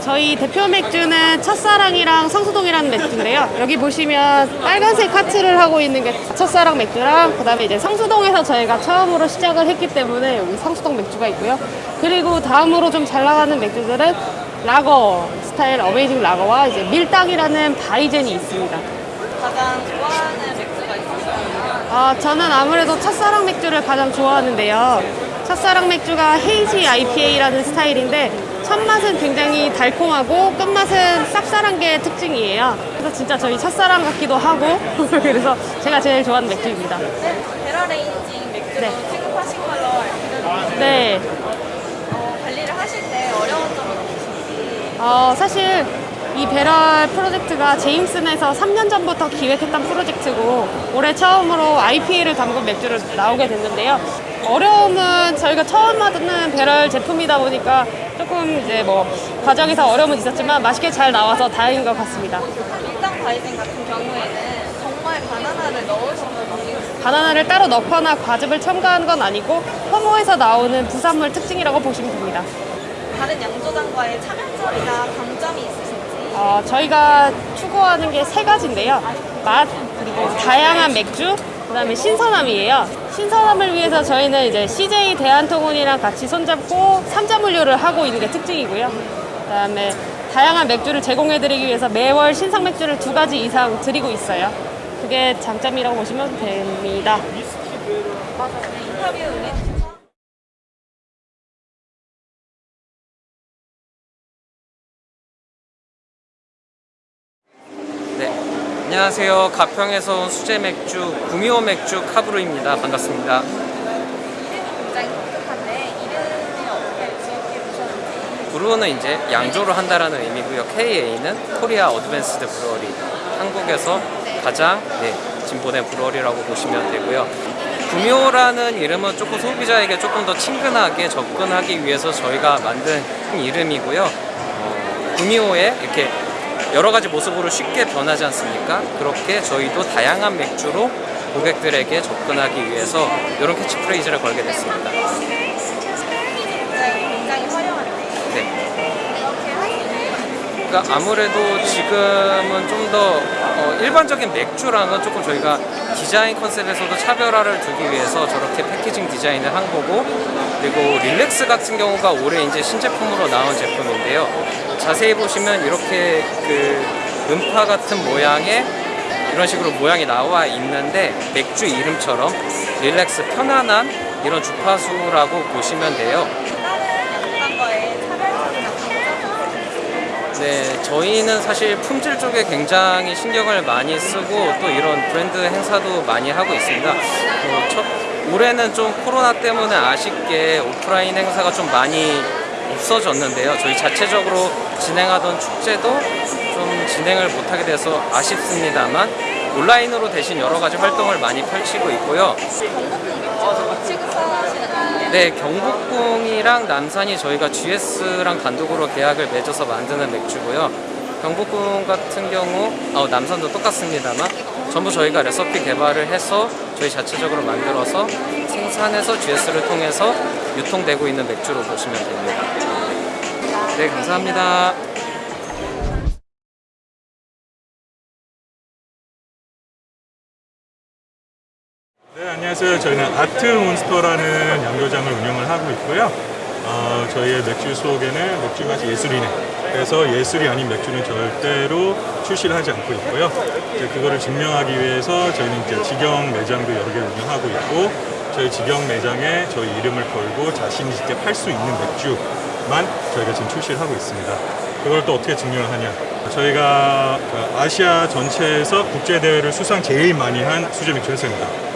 S18: 저희 대표 맥주는 첫사랑이랑 성수동이라는 맥주인데요. 여기 보시면 빨간색 하트를 하고 있는 게 첫사랑 맥주랑 그 다음에 이제 성수동에서 저희가 처음으로 시작을 했기 때문에 여기 성수동 맥주가 있고요. 그리고 다음으로 좀 잘 나가는 맥주들은 라거 스타일 어메이징 라거와 이제 밀당이라는 Weizen이 있습니다.
S5: 가장 좋아하는 맥주가 있으시다면
S18: 아, 저는 아무래도 첫사랑 맥주를 가장 좋아하는데요. 첫사랑 맥주가 Hazy IPA라는 스타일인데 첫 맛은 굉장히 달콤하고 끝맛은 쌉쌀한 게 특징이에요. 그래서 진짜 저희 첫사랑 같기도 하고 <laughs> 그래서 제가 제일 좋아하는 맥주입니다.
S5: barrel aging 맥주로
S18: 네.
S5: 취급하신 걸로 알고 있는데
S18: 네.
S5: 어, 관리를 하실 때 어려운 점은 없으신지
S18: 어, 사실 이 배럴 프로젝트가 제임슨에서 3년 전부터 기획했던 프로젝트고 올해 처음으로 IPA를 담근 맥주를 나오게 됐는데요. 어려움은 저희가 처음 만드는 배럴 제품이다 보니까 조금 이제 뭐 과정에서 어려움은 있었지만 맛있게 잘 나와서 다행인 것 같습니다.
S5: 밀당 Weizen 같은 경우에는 정말 바나나를 건지
S18: 바나나를 따로 넣거나 과즙을 첨가한 건 아니고 혐오에서 나오는 부산물 특징이라고 보시면 됩니다.
S5: 다른 양조장과의 차별점이나 강점이 있으신지
S18: 어, 저희가 추구하는 게 세 가지인데요. 맛, 그리고 다양한 맥주, 그 다음에 신선함이에요. 신선함을 위해서 저희는 이제 CJ 대한통운이랑 같이 손잡고 삼자물류를 하고 있는 게 특징이고요. 그 다음에 다양한 맥주를 제공해드리기 위해서 매월 신상 맥주를 두 가지 이상 드리고 있어요. 그게 장점이라고 보시면 됩니다.
S5: 인터뷰
S19: 안녕하세요. 가평에서 온 수제 맥주 구미호 맥주 카브루입니다. 반갑습니다.
S5: brew는
S19: 이제 양조를 한다라는 의미고요. KA는 Korea Advanced Brewery. 한국에서 가장 네, 진보된 브루어리라고 보시면 되고요. 구미호라는 이름은 조금 소비자에게 조금 더 친근하게 접근하기 위해서 저희가 만든 이름이고요. 어, 구미호에 이렇게 여러 가지 모습으로 쉽게 변하지 않습니까? 그렇게 저희도 다양한 맥주로 고객들에게 접근하기 위해서 이런 캐치프레이즈를 걸게 됐습니다.
S5: 굉장히 화려한데
S19: 네.
S5: 이렇게 하시는
S19: 그러니까 아무래도 지금은 좀더 어, 일반적인 맥주랑은 조금 저희가 디자인 컨셉에서도 차별화를 두기 위해서 저렇게 패키징 디자인을 한 거고 그리고 릴렉스 같은 경우가 올해 이제 신제품으로 나온 제품인데요. 자세히 보시면 이렇게 그 음파 같은 모양의 이런 식으로 모양이 나와 있는데 맥주 이름처럼 릴렉스 편안한 이런 주파수라고 보시면 돼요.
S5: 양조장과의 차별점이나 강점이 있으신지
S19: 네, 저희는 사실 품질 쪽에 굉장히 신경을 많이 쓰고 또 이런 브랜드 행사도 많이 하고 있습니다. 어, 첫, 올해는 좀 코로나 때문에 아쉽게 오프라인 행사가 좀 많이 없어졌는데요. 저희 자체적으로 진행하던 축제도 좀 진행을 못하게 돼서 아쉽습니다만 온라인으로 대신 여러 가지 활동을 많이 펼치고 있고요. 네, 경복궁이랑 남산이 저희가 GS랑 단독으로 계약을 맺어서 만드는 맥주고요. 경복궁 같은 경우, 어, 남산도 똑같습니다만 전부 저희가 레시피 개발을 해서 저희 자체적으로 만들어서 생산해서 GS를 통해서 유통되고 있는 맥주로 보시면 됩니다. 네, 감사합니다.
S20: 네, 안녕하세요. 저희는 아트 몬스터라는 양조장을 운영을 하고 있고요. 어, 저희의 맥주 속에는 맥주가 예술이네. 그래서 예술이 아닌 맥주는 절대로 출시를 하지 않고 있고요. 이제 그거를 증명하기 위해서 저희는 이제 직영 매장도 여러 개를 운영하고 있고 저희 직영 매장에 저희 이름을 걸고 자신 있게 팔 수 있는 맥주만 저희가 지금 출시를 하고 있습니다. 그걸 또 어떻게 증명을 하냐? 저희가 그 아시아 전체에서 국제대회를 수상 제일 많이 한 수제 맥주 회사입니다.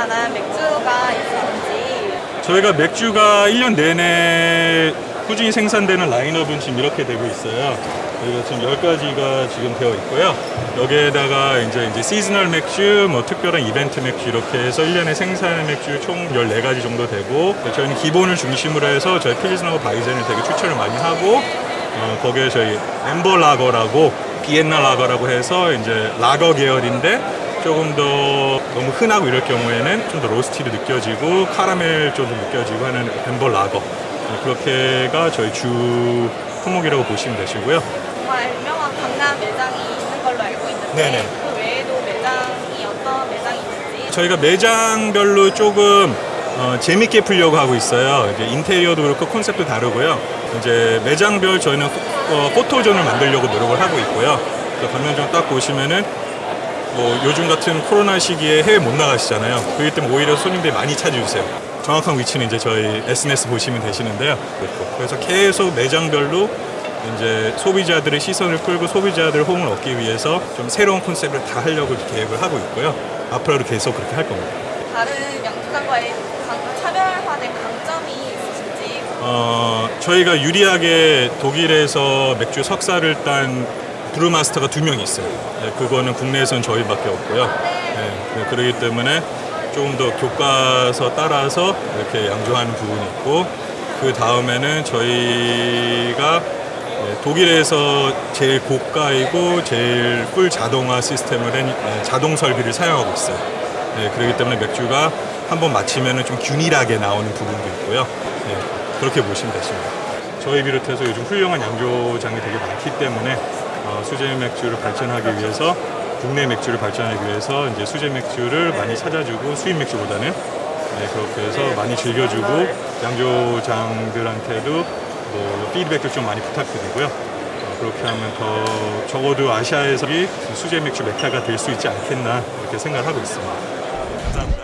S5: 만한 맥주가 있으신지
S20: 저희가 맥주가 1년 내내 꾸준히 생산되는 라인업은 지금 이렇게 되고 있어요. 저희가 지금 10가지가 지금 되어 있고요. 여기에다가 이제 이제 seasonal 맥주, 뭐 특별한 이벤트 맥주 이렇게 해서 1년에 생산하는 맥주 총 14가지 정도 되고 저희는 기본을 중심으로 해서 저희 필스하고 바이젠을 되게 추천을 많이 하고 어, 거기에 저희 amber lager라고 Vienna lager라고 해서 이제 라거 계열인데 조금 더 너무 흔하고 이럴 경우에는 좀 더 roasty도 느껴지고 카라멜 쪽도 느껴지고 하는 amber lager 네, 그렇게가 저희 주 품목이라고 보시면 되시고요.
S5: 정말 유명한 강남 매장이 있는 걸로 알고 있는데
S20: 네네.
S5: 그 외에도 매장이 어떤 매장이 있는지
S20: 저희가 매장별로 조금 어, 재밌게 풀려고 하고 있어요. 이제 인테리어도 그렇고 컨셉도 다르고요. 이제 매장별 저희는 포, 어, 포토존을 만들려고 노력을 하고 있고요. 그래서 가면점 딱 보시면은 뭐 요즘 같은 코로나 시기에 해외 못 나가시잖아요. 그렇기 때문에 오히려 손님들이 많이 찾아주세요. 정확한 위치는 이제 저희 SNS 보시면 되시는데요. 그래서 계속 매장별로 이제 소비자들의 시선을 끌고 소비자들의 호응을 얻기 위해서 좀 새로운 컨셉을 다 하려고 계획을 하고 있고요. 앞으로도 계속 그렇게 할 겁니다.
S5: 다른 양조장과의 강- 차별화된 강점이 있으신지
S20: 어, 저희가 유리하게 독일에서 맥주 석사를 딴 브루마스터가 두 명 있어요. 네, 그거는 국내에서는 저희밖에 없고요. 네, 네, 그렇기 때문에 조금 더 교과서 따라서 이렇게 양조하는 부분이 있고 그 다음에는 저희가 네, 독일에서 제일 고가이고 제일 풀 자동화 시스템을 한 네, 자동 설비를 사용하고 있어요. 네, 그렇기 때문에 맥주가 한번 마치면 좀 균일하게 나오는 부분도 있고요. 네, 그렇게 보시면 되십니다. 저희 비롯해서 요즘 훌륭한 양조장이 되게 많기 때문에 어, 수제 맥주를 발전하기 위해서 국내 맥주를 발전하기 위해서 이제 수제 맥주를 많이 찾아주고 수입 맥주보다는 네, 그렇게 해서 많이 즐겨주고 양조장들한테도 뭐 피드백도 좀 많이 부탁드리고요. 어, 그렇게 하면 더 적어도 아시아에서 이 수제 맥주 메카가 될 수 있지 않겠나 이렇게 생각하고 있습니다. 감사합니다.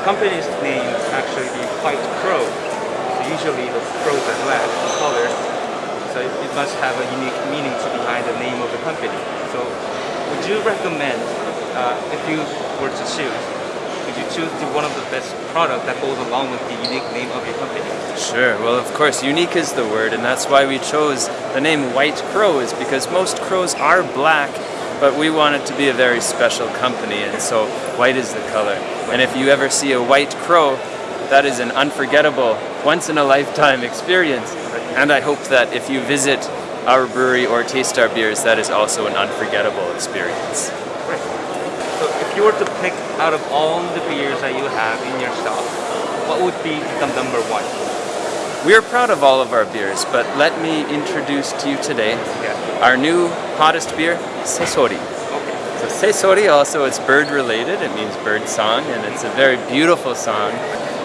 S21: The company's name actually the White Crow. So usually the crows are black in color, so it it must have a unique meaning to behind the name of the company. So would you recommend, uh, if you were to choose, would you choose the, one of the best product that goes along with the unique name of your company?
S22: Sure. Well, of course, unique is the word, and that's why we chose the name White Crow, is because most crows are black, but we want it to be a very special company, and so white is the color. And if you ever see a white crow, that is an unforgettable, once in a lifetime experience. And I hope that if you visit our brewery or taste our beers, that is also an unforgettable experience.
S21: So if you were to pick out of all the beers that you have in your shop, what would be the number one?
S22: We are proud of all of our beers, but let me introduce to you today our new hottest beer, Sesori. So Sesori also is bird related, it means bird song, and it's a very beautiful song.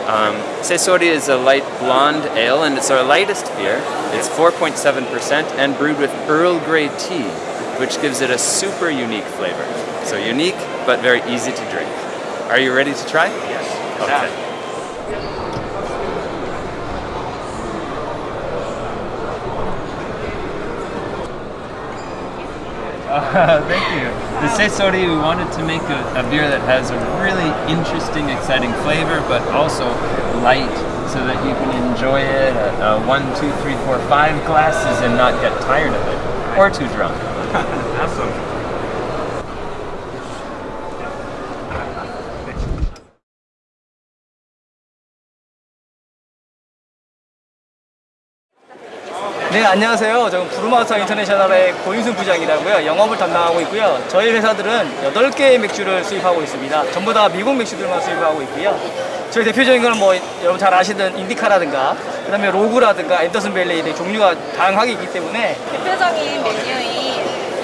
S22: Um, Sesori is a light blonde ale, and it's our lightest beer. It's 4.7% and brewed with Earl Grey tea, which gives it a super unique flavor. So unique, but very easy to drink. Are you ready to try? Yes. Okay. Uh, <laughs> thank you. The Sesori, we wanted to make a, a beer that has a really interesting, exciting flavor, but also light, so that you can enjoy it at uh, one, two, three, four, five glasses and not get tired of it, or too drunk. <laughs>
S21: awesome.
S23: 네, 안녕하세요. 저는 브루마스터 인터내셔널의 고인순 부장이라고요. 영업을 담당하고 있고요. 저희 회사들은 8개의 맥주를 수입하고 있습니다. 전부 다 미국 맥주들만 수입하고 있고요. 저희 대표적인 거는 뭐 여러분 잘 아시던 인디카라든가 그 다음에 로그라든가 앤더슨 벨리 등 종류가 다양하게 있기 때문에
S5: 대표적인 메뉴인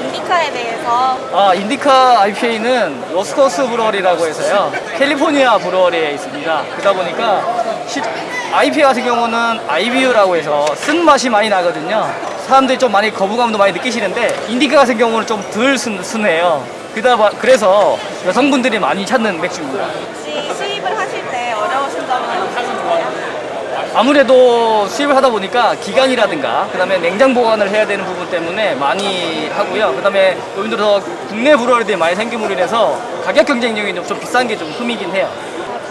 S5: 인디카에 대해서
S23: 아, 인디카 IPA는 Lost Coast Brewery라고 해서요. 캘리포니아 brewery에 있습니다. 그러다 보니까 시, IPA 같은 경우는 IBU라고 해서 쓴 맛이 많이 나거든요. 사람들이 좀 많이 거부감도 많이 느끼시는데 인디카 같은 경우는 좀 덜 순해요. 그다 봐- 그래서 여성분들이 많이 찾는 맥주입니다.
S5: 혹시 수입을 하실 때 어려우신 점은 없으신가요?
S23: 아무래도 수입을 하다 보니까 기간이라든가 그 다음에 냉장 보관을 해야 되는 부분 때문에 많이 하고요. 그 다음에 예를 들어서 국내 브루어리들이 많이 생김으로 인해서 가격 경쟁력이 좀 비싼 게 좀 흠이긴 해요.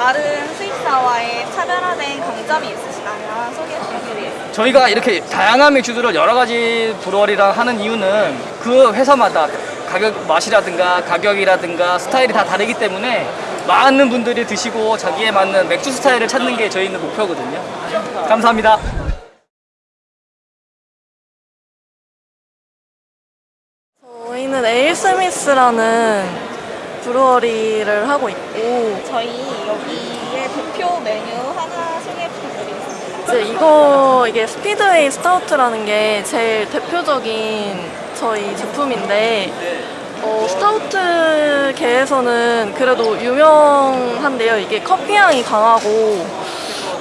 S5: 어, 다른 수입사와의 차별화된 강점이 있으시다면 소개해 부탁드리겠습니다.
S23: 저희가 이렇게 다양한 맥주들을 여러 가지 브루어리랑 하는 이유는 그 회사마다 가격 맛이라든가 가격이라든가 스타일이 다 다르기 때문에 많은 분들이 드시고 자기에 맞는 맥주 스타일을 찾는 게 저희는 목표거든요. 감사합니다.
S24: 저희는 에일 스미스라는 brewery를 하고 있고
S5: 저희 여기에 대표 메뉴 하나 소개 부탁드리겠습니다.
S24: 이제 이거 이게 Speedway Stout라는 게 제일 대표적인 저희 제품인데 어, 스타우트계에서는 그래도 유명한데요. 이게 커피 향이 강하고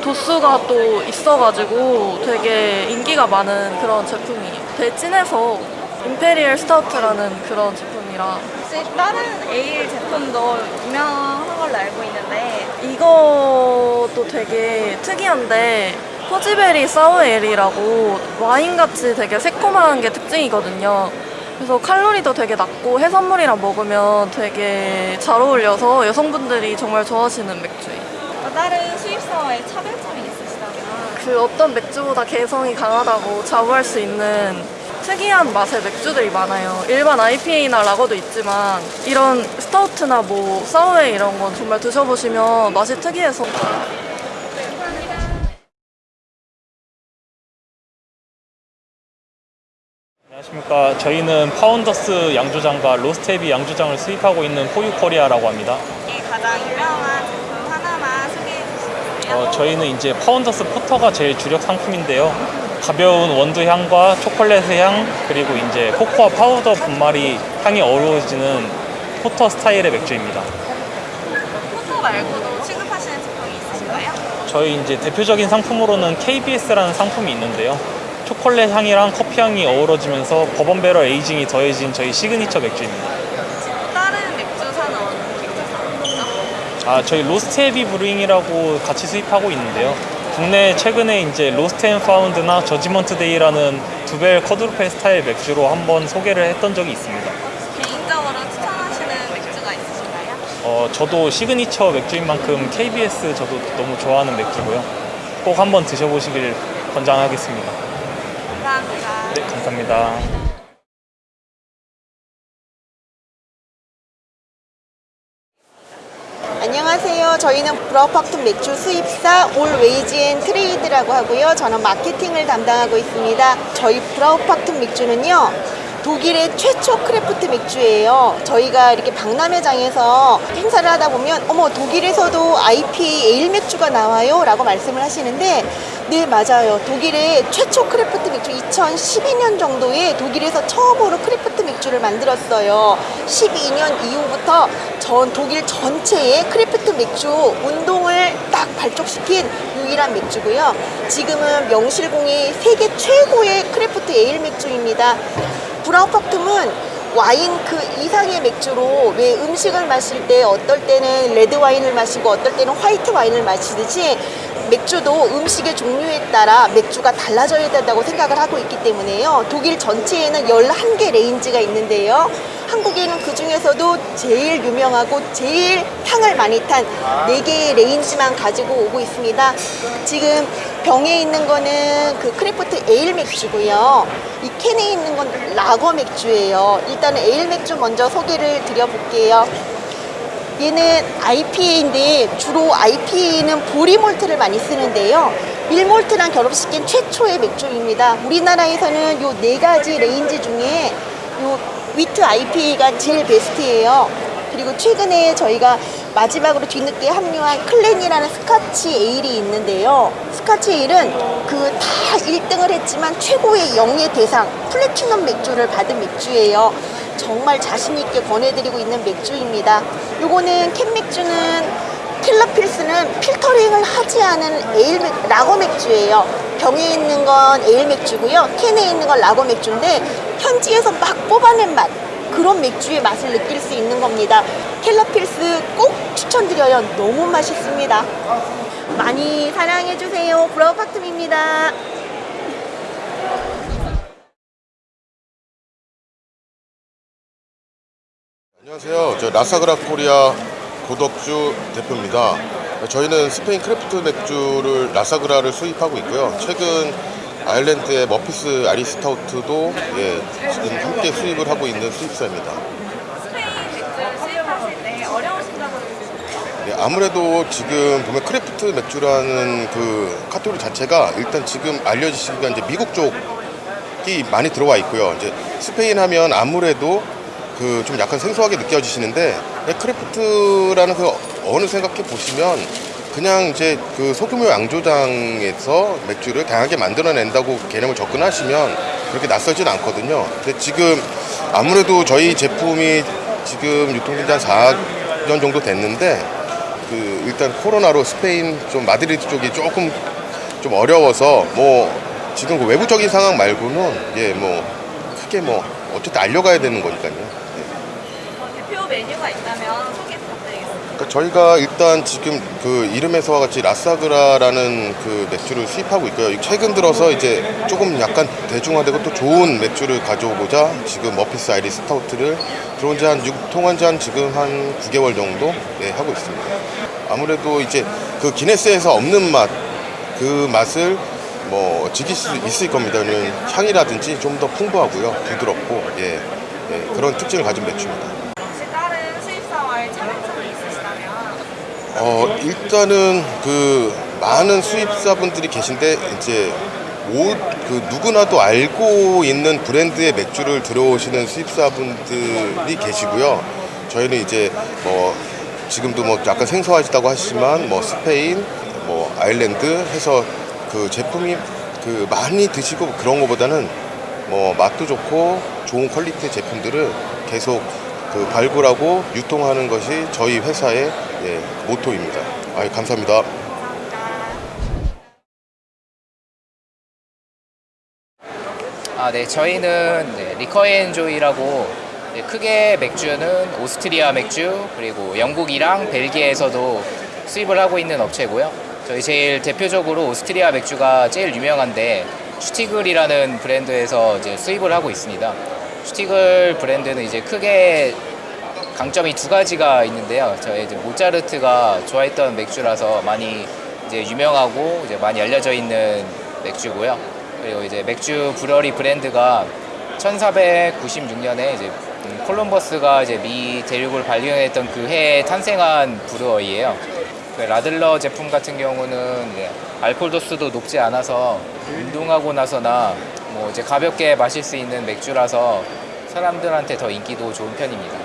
S24: 도수가 또 있어가지고 되게 인기가 많은 그런 제품이에요. 되게 진해서 imperial stout라는 그런 제품이라
S5: 혹시 다른 에일 제품도 유명한 걸로 알고 있는데
S24: 이것도 되게 특이한데 포지베리 sour ale이라고 와인같이 되게 새콤한 게 특징이거든요. 그래서 칼로리도 되게 낮고 해산물이랑 먹으면 되게 잘 어울려서 여성분들이 정말 좋아하시는 맥주예요.
S5: 또 다른 수입사와의 차별점이 있으시다면
S24: 그 어떤 맥주보다 개성이 강하다고 자부할 수 있는 특이한 맛의 맥주들이 많아요. 일반 IPA나 라거도 있지만 이런 스타우트나 뭐 sour 이런 건 정말 드셔보시면 맛이 특이해서
S25: 안녕하십니까. 저희는 파운더스 양조장과 로스트 애비 양조장을 수입하고 있는 포유 코리아라고 합니다.
S5: 이게 가장 유명한 제품 하나만 소개해 주시겠어요?
S25: 어, 저희는 이제 파운더스 porter가 제일 주력 상품인데요. 가벼운 원두 향과 초콜릿 향 그리고 이제 코코아 파우더 분말이 향이 어우러지는 porter 스타일의 맥주입니다.
S5: Porter 말고도 취급하시는 제품이 있으신가요?
S25: 저희 이제 대표적인 상품으로는 KBS라는 상품이 있는데요. 초콜릿 향이랑 커피 향이 어우러지면서 bourbon barrel aging이 더해진 저희 시그니처 맥주입니다.
S5: 다른 맥주사는 어느 맥주사죠?
S25: 아, 저희 로스트 애비 Brewing이라고 같이 수입하고 있는데요. 국내 최근에 이제 Lost and Found나 Judgment Day라는 dubbel quadrupel 스타일 맥주로 한번 소개를 했던 적이 있습니다.
S5: 개인적으로 추천하시는 맥주가 있으신가요?
S25: 어, 저도 시그니처 맥주인 만큼 KBS 저도 너무 좋아하는 맥주고요. 꼭 한번 드셔보시길 권장하겠습니다.
S5: 감사합니다.
S25: 네, 감사합니다.
S26: 안녕하세요. 저희는 브라우팍툼 맥주 수입사 올웨이즈 앤 트레이드라고 하고요. 저는 마케팅을 담당하고 있습니다. 저희 브라우팍툼 맥주는요. 독일의 최초 craft 맥주예요. 저희가 이렇게 박람회장에서 행사를 하다 보면 어머 독일에서도 IPA 에일 맥주가 나와요 라고 말씀을 하시는데 네 맞아요. 독일의 최초 craft 맥주 2012년 정도에 독일에서 처음으로 craft 맥주를 만들었어요. 12년 이후부터 전 독일 전체에 craft 맥주 운동을 딱 발족시킨 유일한 맥주고요. 지금은 명실공히 세계 최고의 craft ale 맥주입니다. 브라우팍툼은
S27: 와인 그 이상의 맥주로 왜 음식을 마실 때 어떨 때는 레드 와인을 마시고 어떨 때는 화이트 와인을 마시듯이 맥주도 음식의 종류에 따라 맥주가 달라져야 된다고 생각을 하고 있기 때문에요. 독일 전체에는 11개 range가 있는데요. 한국에는 그 중에서도 제일 유명하고 제일 상을 많이 탄 4개의 range만 가지고 오고 있습니다. 지금 병에 있는 거는 그 craft ale 맥주고요. 이 캔에 있는 건 라거 맥주예요. 일단은 에일 맥주 먼저 소개를 드려볼게요. 얘는 IPA인데 주로 IPA는 보리malt를 많이 쓰는데요. 밀malt랑 결합시킨 최초의 맥주입니다. 우리나라에서는 요 네 가지 range 중에 요 wheat IPA가 제일 베스트예요. 그리고 최근에 저희가 마지막으로 뒤늦게 합류한 클랜이라는 스카치 에일이 있는데요. 스카치 에일은 그 다 1등을 했지만 최고의 영예 대상 플래티넘 맥주를 받은 맥주예요. 정말 자신있게 권해드리고 있는 맥주입니다. 요거는 캔 맥주는 킬러필스는 필터링을 하지 않은 에일 맥, 라거 맥주예요. 병에 있는 건 에일 맥주고요. 캔에 있는 건 라거 맥주인데 현지에서 막 뽑아낸 맛 그런 맥주의 맛을 느낄 수 있는 겁니다. 켈러필스 꼭 추천드려요. 너무 맛있습니다. 많이 사랑해주세요. 브라우파툼입니다.
S28: 안녕하세요. 저 라사그라 코리아 고덕주 대표입니다. 저희는 스페인 craft 맥주를 라사그라를 수입하고 있고요. 최근 아일랜드의 머피스 Irish Stout도 예, 지금 함께 수입을 하고 있는
S5: 수입사입니다.
S28: 네, 아무래도 지금 보면 craft 맥주라는 그 카테고리 자체가 일단 지금 알려지시기가 이제 미국 쪽이 많이 들어와 있고요. 이제 스페인 하면 아무래도 그 좀 약간 생소하게 느껴지시는데 네, craft라는 그 어느 생각해 보시면 그냥 이제 그 소규모 양조장에서 맥주를 다양하게 만들어낸다고 개념을 접근하시면 그렇게 낯설진 않거든요. 근데 지금 아무래도 저희 제품이 지금 유통된 지 한 4년 정도 됐는데 그 일단 코로나로 스페인 좀 마드리드 쪽이 조금 좀 어려워서 뭐 지금 그 외부적인 상황 말고는 예 뭐 크게 뭐 어쨌든 알려가야 되는 거니까요.
S5: 대표 메뉴가 있다면 소개 부탁드리겠습니다.
S28: 그러니까 저희가 일단 지금 그 이름에서와 같이 라사그라라는 그 맥주를 수입하고 있고요. 최근 들어서 이제 조금 약간 대중화되고 또 좋은 맥주를 가져오고자 지금 머피스 Irish Stout를 들어온 지한 유통한 지 한 지금 한 9개월 정도 예, 하고 있습니다. 아무래도 이제 그 기네스에서 없는 맛, 그 맛을 뭐 즐길 수 있을 겁니다. 향이라든지 좀 더 풍부하고요. 부드럽고 예, 예, 그런 특징을 가진 맥주입니다.
S5: 혹시 다른 수입사와의 차별점이 있으시다면
S28: 어 일단은 그 많은 수입사분들이 계신데 이제 오, 그 누구나도 알고 있는 브랜드의 맥주를 들어오시는 수입사분들이 계시고요. 저희는 이제 뭐 지금도 뭐 약간 생소하시다고 하시지만 뭐 스페인, 뭐 아일랜드 해서 그 제품이 그 많이 드시고 그런 것보다는 뭐 맛도 좋고 좋은 퀄리티의 제품들을 계속 그 발굴하고 유통하는 것이 저희 회사의 예, 모토입니다. 아, 감사합니다.
S29: 아, 네, 저희는 네, 리커앤조이라고 네, 크게 맥주는 오스트리아 맥주 그리고 영국이랑 벨기에에서도 수입을 하고 있는 업체고요. 저희 제일 대표적으로 오스트리아 맥주가 제일 유명한데 슈티글이라는 브랜드에서 이제 수입을 하고 있습니다. 슈티글 브랜드는 이제 크게 강점이 두 가지가 있는데요. 저희 이제 모차르트가 좋아했던 맥주라서 많이 이제 유명하고 이제 많이 알려져 있는 맥주고요. 그리고 이제 맥주 brewery 브랜드가 1496년에 이제 음, 콜럼버스가 이제 미 대륙을 발견했던 그 해에 탄생한 brewery예요. 그 라들러 제품 같은 경우는 알코올 도수도 높지 않아서 운동하고 나서나 뭐 이제 가볍게 마실 수 있는 맥주라서 사람들한테 더 인기도 좋은 편입니다.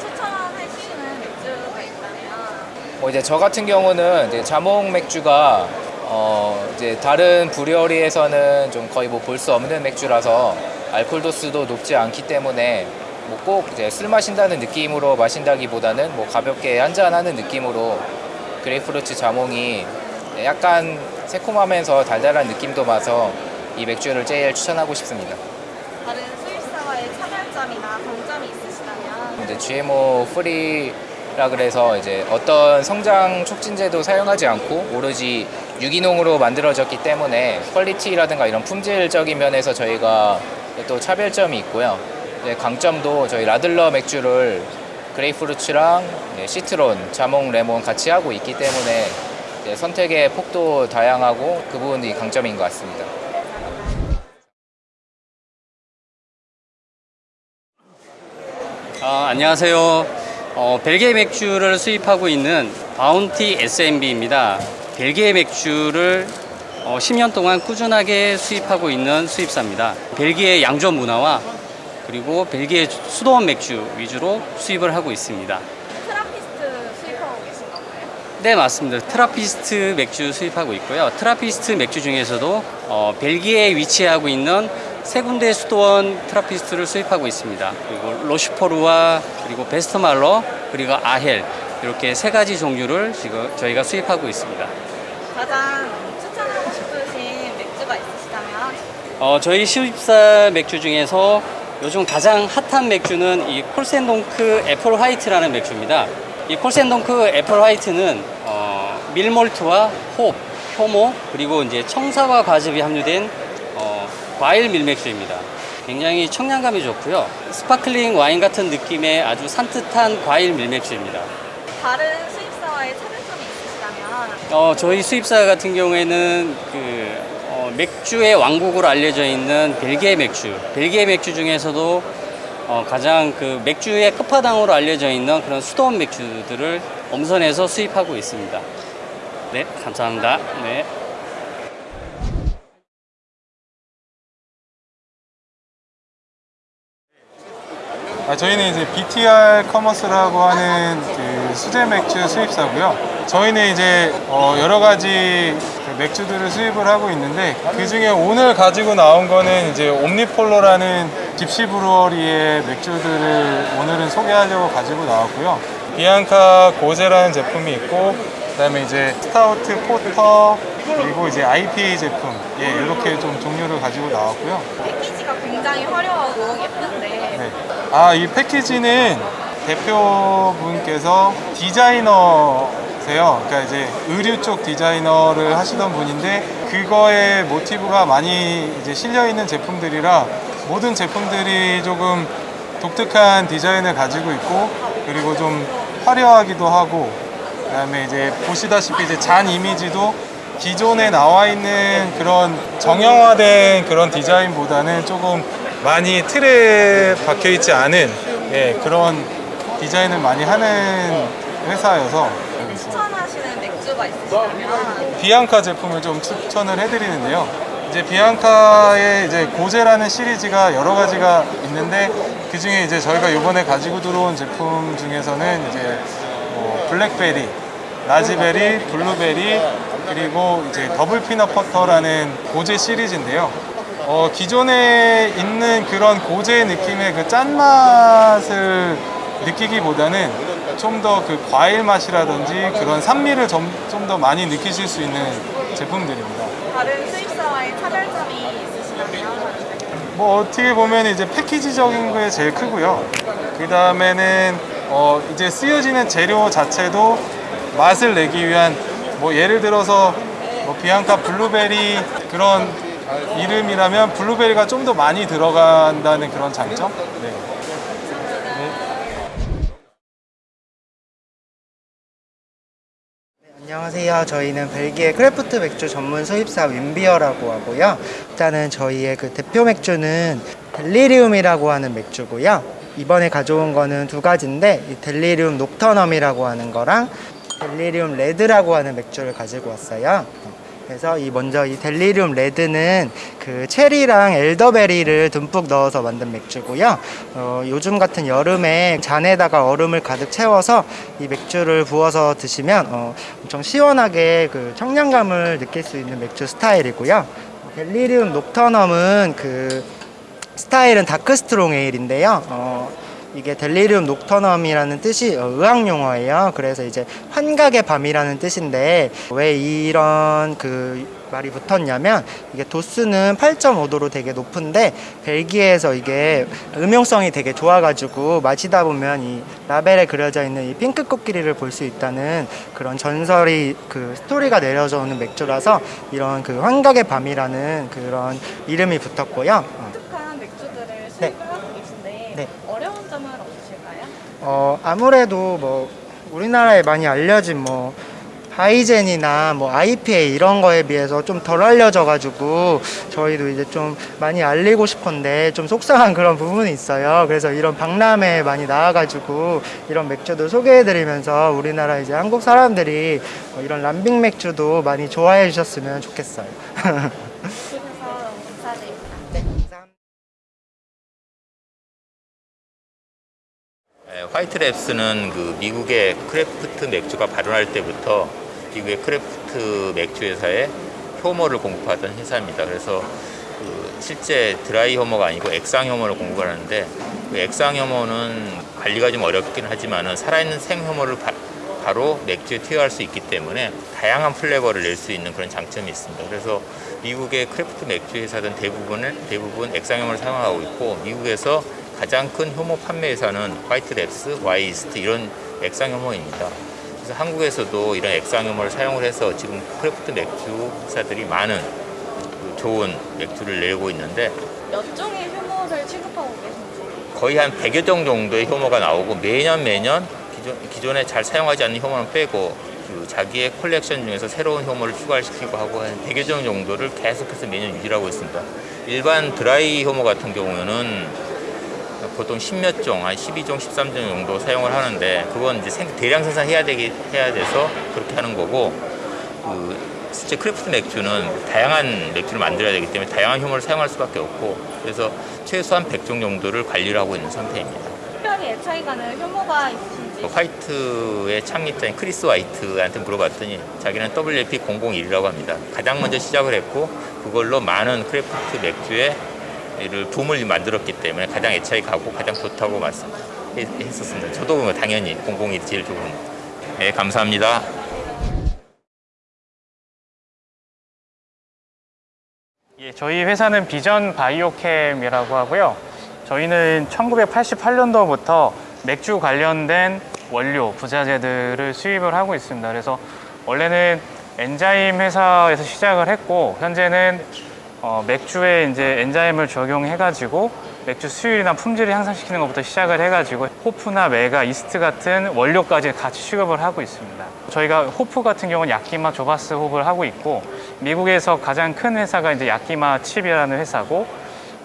S5: 추천하시는 맥주가 있다면
S29: 뭐 이제 저 같은 경우는 이제 자몽 맥주가 어 이제 다른 브리어리에서는 좀 거의 뭐 볼 수 없는 맥주라서 알코올 도수도 높지 않기 때문에 뭐 꼭 이제 술 마신다는 느낌으로 마신다기보다는 뭐 가볍게 한잔 하는 느낌으로 grapefruit 자몽이 약간 새콤하면서 달달한 느낌도 나서 이 맥주를 제일 추천하고 싶습니다.
S5: 다른 수입사와의 차별점 차별점이나 강점이 있으시다면
S29: 이제 GMO free라 그래서 이제 어떤 성장 촉진제도 사용하지 않고 오로지 유기농으로 만들어졌기 때문에 퀄리티라든가 이런 품질적인 면에서 저희가 또 차별점이 있고요. 이제 강점도 저희 Radler 맥주를 grapefruits랑 네, citron, 자몽, 레몬 같이 하고 있기 때문에 이제 선택의 폭도 다양하고 그 부분이 강점인 것 같습니다.
S30: 아, 안녕하세요. 어, 벨기에 맥주를 수입하고 있는 바운티 SMB입니다. 벨기에 맥주를 어, 10년 동안 꾸준하게 수입하고 있는 수입사입니다. 벨기에 양조 문화와 그리고 벨기에 수도원 맥주 위주로 수입을 하고 있습니다.
S5: 트라피스트 수입하고 계신 건가요?
S30: 네 맞습니다. 트라피스트 맥주 수입하고 있고요. 트라피스트 맥주 중에서도 어, 벨기에에 위치하고 있는 세 군데 수도원 트라피스트를 수입하고 있습니다. 그리고 로슈포르와 그리고 베스트말러 그리고 아헬 이렇게 세 가지 종류를 지금 저희가 수입하고 있습니다.
S5: 가장 추천하고 싶으신 맥주가 있으시다면
S30: 어, 저희 수입사 맥주 중에서 요즘 가장 핫한 맥주는 이 콜센동크 Apple White라는 맥주입니다. 이 콜센동크 Apple White는 어, 밀몰트와 홉, 효모 그리고 이제 청사과 과즙이 함유된 어, 과일 밀맥주입니다. 굉장히 청량감이 좋고요. 스파클링 와인 같은 느낌의 아주 산뜻한 과일 밀맥주입니다.
S5: 다른 수입사와의 차별점이 있으시다면
S30: 어, 저희 수입사 같은 경우에는 그 어, 맥주의 왕국으로 알려져 있는 벨기에 맥주, 벨기에 맥주 중에서도 어, 가장 그 맥주의 끝판왕으로 알려져 있는 그런 수도원 맥주들을 엄선해서 수입하고 있습니다. 네, 감사합니다. 네.
S24: 아, 저희는 이제 BTR 커머스라고 하는 그 수제 맥주 수입사고요. 저희는 이제 어, 여러 가지 그 맥주들을 수입을 하고 있는데 그 중에 오늘 가지고 나온 거는 이제 옴니폴로라는 gypsy brewery의 맥주들을 오늘은 소개하려고 가지고 나왔고요. 비앙카 고제라는 제품이 있고 그 다음에 이제 스타우트 porter 그리고 이제 IPA 제품 예 이렇게 좀 종류를 가지고 나왔고요.
S5: 패키지가 굉장히 화려하고 예쁜데
S24: 네. 아, 이 패키지는 대표분께서 디자이너세요. 그러니까 이제 의류 쪽 디자이너를 하시던 분인데 그거에 모티브가 많이 이제 실려 있는 제품들이라 모든 제품들이 조금 독특한 디자인을 가지고 있고 그리고 좀 화려하기도 하고 그다음에 이제 보시다시피 이제 잔 이미지도 기존에 나와 있는 그런 정형화된 그런 디자인보다는 조금 많이 틀에 박혀 있지 않은 예, 그런 디자인을 많이 하는 회사여서
S5: 추천하시는 맥주가 있으시다면
S24: 비앙카 제품을 좀 추천을 해드리는데요. 이제 비앙카의 이제 gose라는 시리즈가 여러 가지가 있는데 그 중에 이제 저희가 이번에 가지고 들어온 제품 중에서는 이제 뭐 블랙베리, 라즈베리, 블루베리 그리고 이제 double peanut butter라는 gose 시리즈인데요. 어, 기존에 있는 그런 고제 느낌의 그 짠맛을 느끼기보다는 좀 더 그 과일 맛이라든지 그런 산미를 좀더 많이 느끼실 수 있는 제품들입니다.
S5: 다른 수입사와의 차별점이 있으시다면
S24: 뭐 어떻게 보면 이제 패키지적인 게 제일 크고요. 그 다음에는 어 이제 쓰여지는 재료 자체도 맛을 내기 위한 뭐 예를 들어서 뭐 비앙카 블루베리 그런 이름이라면 블루베리가 좀 더 많이 들어간다는 그런 장점? 네.
S31: 안녕하세요. 저희는 벨기에 craft 맥주 전문 수입사 윈비어라고 하고요. 일단은 저희의 그 대표 맥주는 델리리움이라고 하는 맥주고요. 이번에 가져온 거는 두 가지인데 이 델리리움 녹터넘이라고 하는 거랑 델리리움 레드라고 하는 맥주를 가지고 왔어요. 그래서 이 먼저 이 델리리움 레드는 그 체리랑 elderberry를 듬뿍 넣어서 만든 맥주고요. 어, 요즘 같은 여름에 잔에다가 얼음을 가득 채워서 이 맥주를 부어서 드시면 어, 엄청 시원하게 그 청량감을 느낄 수 있는 맥주 스타일이고요. 델리리움 녹터넘은 그 스타일은 dark strong ale인데요. 어, 이게 델리리움 녹터넘이라는 뜻이 어, 의학 용어예요. 그래서 이제 환각의 밤이라는 뜻인데 왜 이런 그 말이 붙었냐면 이게 도수는 8.5도로 되게 높은데 벨기에에서 이게 음용성이 되게 좋아가지고 마시다 보면 이 라벨에 그려져 있는 이 핑크 코끼리를 볼 수 있다는 그런 전설이 그 스토리가 내려져 오는 맥주라서 이런 그 환각의 밤이라는 그런 이름이 붙었고요. 어.
S32: 독특한 맥주들을
S31: 네.
S32: 수입을 하고 계신데
S31: 네.
S32: 어려운 점은 없으실까요?
S31: 어, 아무래도 뭐 우리나라에 많이 알려진 뭐 하이젠이나 뭐 IPA 이런 거에 비해서 좀 덜 알려져 가지고 저희도 이제 좀 많이 알리고 싶은데 좀 속상한 <laughs> 그런 부분이 있어요. 그래서 이런 박람회에 많이 나와 가지고 이런 맥주도 소개해 드리면서 우리나라 이제 한국 사람들이 뭐 이런 람빙 맥주도 많이 좋아해 주셨으면 좋겠어요. <laughs>
S33: 화이트랩스는 그 미국의 craft 맥주가 발효할 때부터 미국의 craft 맥주 회사에 효모를 공급하던 회사입니다. 그래서 그 실제 드라이 효모가 아니고 액상 효모를 공급을 하는데 그 액상 효모는 관리가 좀 어렵긴 하지만은 살아있는 생 효모를 바, 바로 맥주에 투여할 수 있기 때문에 다양한 flavor를 낼 수 있는 그런 장점이 있습니다. 그래서 미국의 craft 맥주 회사들은 대부분을 대부분 액상 효모를 사용하고 있고 미국에서 가장 큰 효모 판매 회사는 화이트랩스, 와이스트 이런 액상 효모입니다. 그래서 한국에서도 이런 액상 효모를 사용을 해서 지금 craft 맥주 회사들이 많은 그 좋은 맥주를 내고 있는데
S32: 몇 종의 효모를 취급하고 계신지
S33: 거의 한 100여 종 정도의 효모가 나오고 매년 매년 기존, 기존에 잘 사용하지 않는 효모는 빼고 그 자기의 컬렉션 중에서 새로운 효모를 추가시키고 하고 한 100여 종 정도를 계속해서 매년 유지하고 있습니다. 일반 드라이 효모 같은 경우에는 보통 10몇 종, 한 12종, 13종 정도 사용을 하는데 그건 이제 생- 대량 생산해야 되기 해야 돼서 그렇게 하는 거고 그 실제 craft 맥주는 다양한 맥주를 만들어야 되기 때문에 다양한 효모를 사용할 수밖에 없고 그래서 최소한 100종 정도를 관리를 하고 있는 상태입니다.
S32: 특별히 애착이 가는 효모가 있으신지
S33: 그 화이트의 창립자인 크리스 화이트한테 물어봤더니 자기는 WLP001이라고 합니다. 가장 먼저 시작을 했고 그걸로 많은 craft 맥주에 를 붐을 만들었기 때문에 가장 애착이 가고 가장 좋다고 말씀했었습니다. 저도 뭐 당연히 001이 제일 좋은. 네, 감사합니다.
S34: 예, 저희 회사는 비전 바이오켐이라고 하고요. 저희는 1988년도부터 맥주 관련된 원료, 부자재들을 수입을 하고 있습니다. 그래서 원래는 enzyme 회사에서 시작을 했고 현재는 어, 맥주에 이제 enzyme을 적용해가지고 맥주 수율이나 품질을 향상시키는 것부터 시작을 해가지고 호프나 맥아, 이스트 같은 원료까지 같이 취급을 하고 있습니다. 저희가 호프 같은 경우는 야키마 조바스 호프를 하고 있고 미국에서 가장 큰 회사가 이제 야키마 치프라는 회사고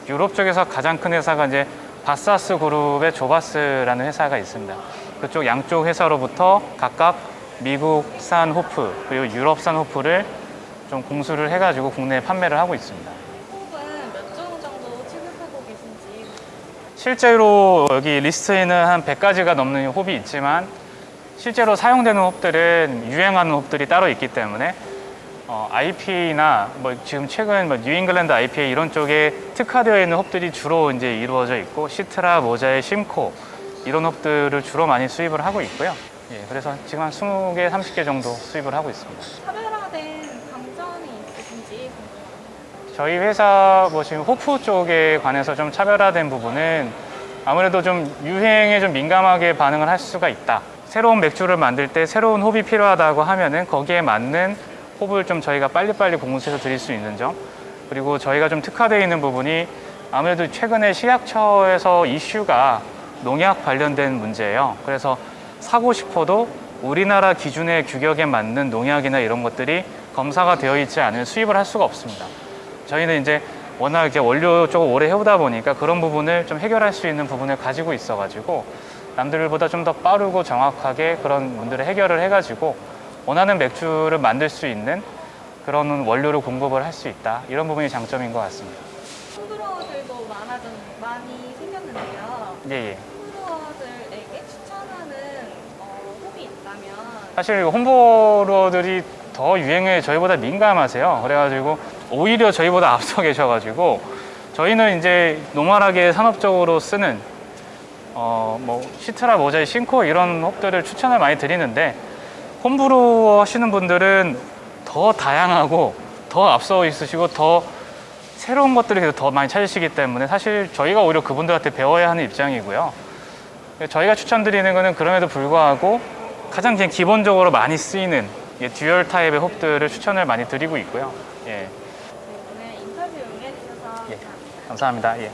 S34: 유럽 쪽에서 가장 큰 회사가 이제 바스하스 그룹의 조바스라는 회사가 있습니다. 그쪽 양쪽 회사로부터 각각 미국산 호프 그리고 유럽산 호프를 좀 공수를 해가지고 국내에 판매를 하고 있습니다.
S32: 홉은 몇 종 정도 취급하고 계신지
S34: 실제로 여기 리스트에는 한 100가지가 넘는 홉이 있지만 실제로 사용되는 홉들은 유행하는 홉들이 따로 있기 때문에 어, IPA나 뭐 지금 최근 뭐 뉴잉글랜드 IPA 이런 쪽에 특화되어 있는 홉들이 주로 이제 이루어져 있고 시트라, 모자익, 심코 이런 홉들을 주로 많이 수입을 하고 있고요. 예, 그래서 지금 한 20개, 30개 정도 수입을 하고 있습니다.
S32: 차별화된
S34: 저희 회사 뭐 지금 호프 쪽에 관해서 좀 차별화된 부분은 아무래도 좀 유행에 좀 민감하게 반응을 할 수가 있다. 새로운 맥주를 만들 때 새로운 홉이 필요하다고 하면은 거기에 맞는 홉을 좀 저희가 빨리빨리 공급해서 드릴 수 있는 점. 그리고 저희가 좀 특화되어 있는 부분이 아무래도 최근에 식약처에서 이슈가 농약 관련된 문제예요. 그래서 사고 싶어도 우리나라 기준의 규격에 맞는 농약이나 이런 것들이 검사가 되어 있지 않은 수입을 할 수가 없습니다. 저희는 이제 워낙 이렇게 원료 쪽을 오래 해오다 보니까 그런 부분을 좀 해결할 수 있는 부분을 가지고 있어가지고 남들보다 좀 더 빠르고 정확하게 그런 문제를 해결을 해가지고 원하는 맥주를 만들 수 있는 그런 원료를 공급을 할 수 있다 이런 부분이 장점인 것 같습니다.
S32: 홈브로어들도 많아졌 많이 생겼는데요.
S34: 예, 예.
S32: 홈브로어들에게 추천하는 어, 홈이 있다면
S34: 사실 홈브로어들이 더 유행에 저희보다 민감하세요. 그래가지고 오히려 저희보다 앞서 계셔가지고 저희는 이제 노멀하게 산업적으로 쓰는 어 뭐 시트라 모자이 싱코 이런 홉들을 추천을 많이 드리는데 홈브로어 하시는 분들은 더 다양하고
S35: 더더 앞서 있으시고 더 새로운 것들을 계속 더 많이 찾으시기 때문에 사실 저희가 오히려 그분들한테 배워야 하는 입장이고요. 저희가 추천드리는 거는 그럼에도 불구하고 가장 기본적으로 많이 쓰이는 예, dual 타입의 홉들을 추천을 많이 드리고 있고요. 예.
S5: 오늘 인터뷰 응해주셔서
S35: 예. 감사합니다. 예.